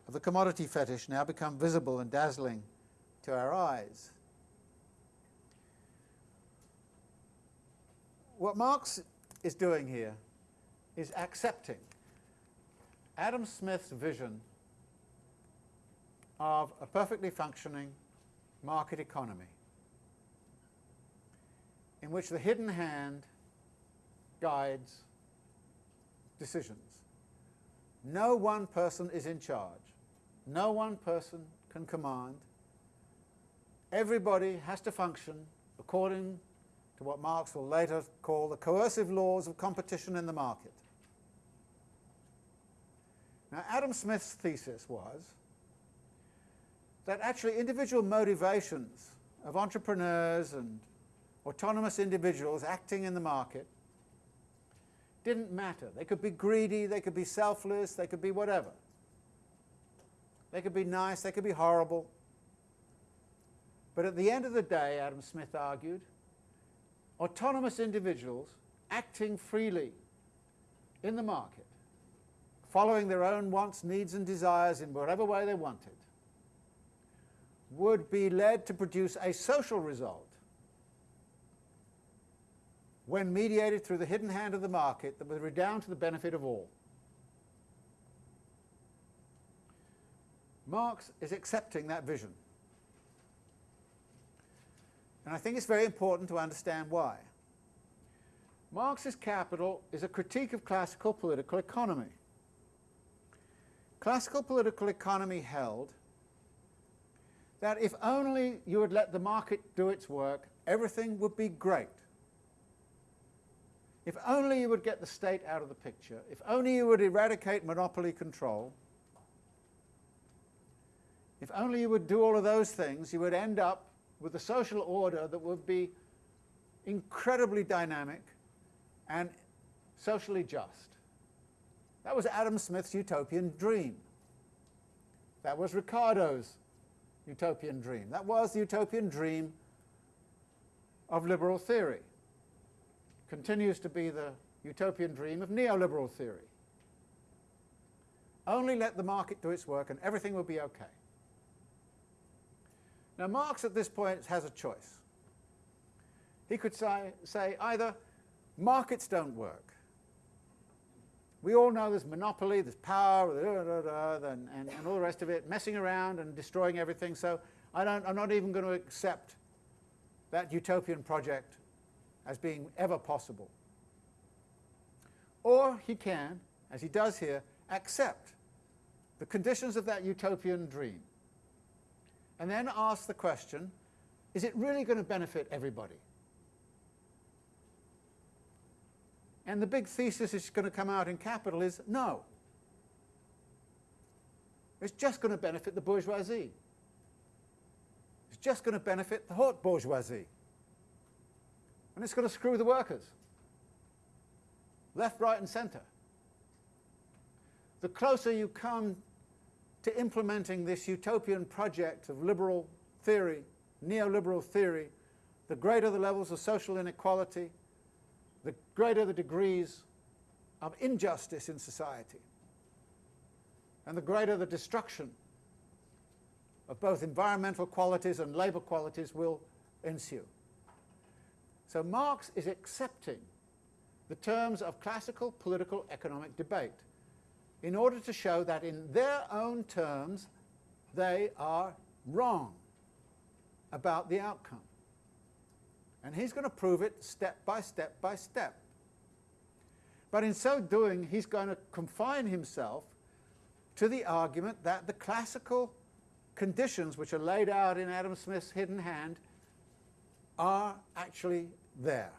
of the commodity fetish now become visible and dazzling to our eyes. What Marx is doing here is accepting Adam Smith's vision of a perfectly functioning market economy. in which the hidden hand guides decisions. No one person is in charge. No one person can command. Everybody has to function according to what Marx will later call the coercive laws of competition in the market. Now, Adam Smith's thesis was that actually individual motivations of entrepreneurs and autonomous individuals acting in the market didn't matter. They could be greedy, they could be selfless, they could be whatever. They could be nice, they could be horrible. But at the end of the day, Adam Smith argued, autonomous individuals acting freely in the market, following their own wants, needs and desires in whatever way they wanted, would be led to produce a social result when mediated through the hidden hand of the market that would redound to the benefit of all. Marx is accepting that vision. And I think it's very important to understand why. Marx's Capital is a critique of classical political economy. Classical political economy held that if only you would let the market do its work, everything would be great. If only you would get the state out of the picture, if only you would eradicate monopoly control, if only you would do all of those things, you would end up with a social order that would be incredibly dynamic and socially just. That was Adam Smith's utopian dream. That was Ricardo's utopian dream. That was the utopian dream of liberal theory continues to be the utopian dream of neoliberal theory. Only let the market do its work and everything will be okay. Now Marx at this point has a choice. He could say, say either markets don't work. We all know there's monopoly, there's power, and, and, and all the rest of it, messing around and destroying everything, so I don't, I'm not even going to accept that utopian project as being ever possible. Or he can, as he does here, accept the conditions of that utopian dream and then ask the question, is it really going to benefit everybody? And the big thesis that's going to come out in Capital is no. It's just going to benefit the bourgeoisie. It's just going to benefit the haute bourgeoisie and it's going to screw the workers, left, right and centre. The closer you come to implementing this utopian project of liberal theory, neoliberal theory, the greater the levels of social inequality, the greater the degrees of injustice in society, and the greater the destruction of both environmental qualities and labour qualities will ensue. So Marx is accepting the terms of classical political economic debate in order to show that in their own terms they are wrong about the outcome. And he's going to prove it step by step by step. But in so doing, he's going to confine himself to the argument that the classical conditions which are laid out in Adam Smith's hidden hand are actually there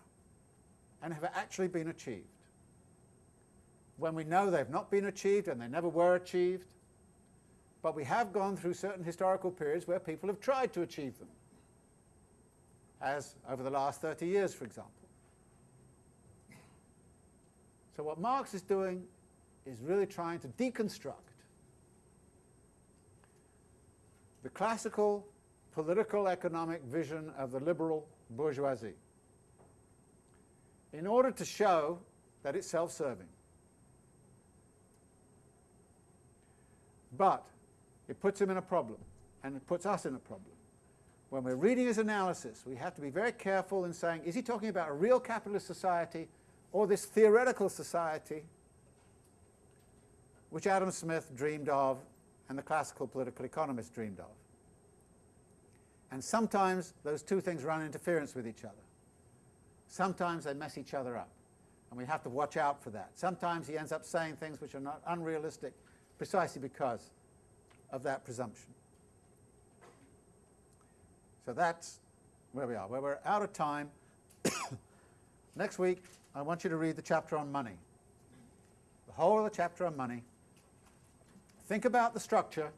and have actually been achieved. When we know they've not been achieved and they never were achieved, but we have gone through certain historical periods where people have tried to achieve them, as over the last 30 years, for example. So what Marx is doing is really trying to deconstruct the classical political economic vision of the liberal bourgeoisie in order to show that it's self-serving. But it puts him in a problem, and it puts us in a problem. When we're reading his analysis, we have to be very careful in saying, is he talking about a real capitalist society or this theoretical society which Adam Smith dreamed of and the classical political economists dreamed of? And sometimes those two things run interference with each other. Sometimes they mess each other up, and we have to watch out for that. Sometimes he ends up saying things which are not unrealistic precisely because of that presumption. So that's where we are, where we're out of time. *coughs* Next week, I want you to read the chapter on money. The whole of the chapter on money. Think about the structure.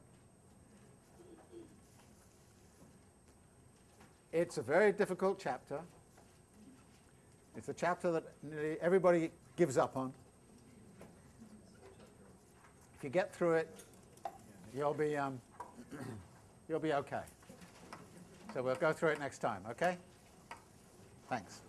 It's a very difficult chapter. It's a chapter that nearly everybody gives up on. If you get through it, you'll be, um, *coughs* you'll be okay. So we'll go through it next time, okay? Thanks.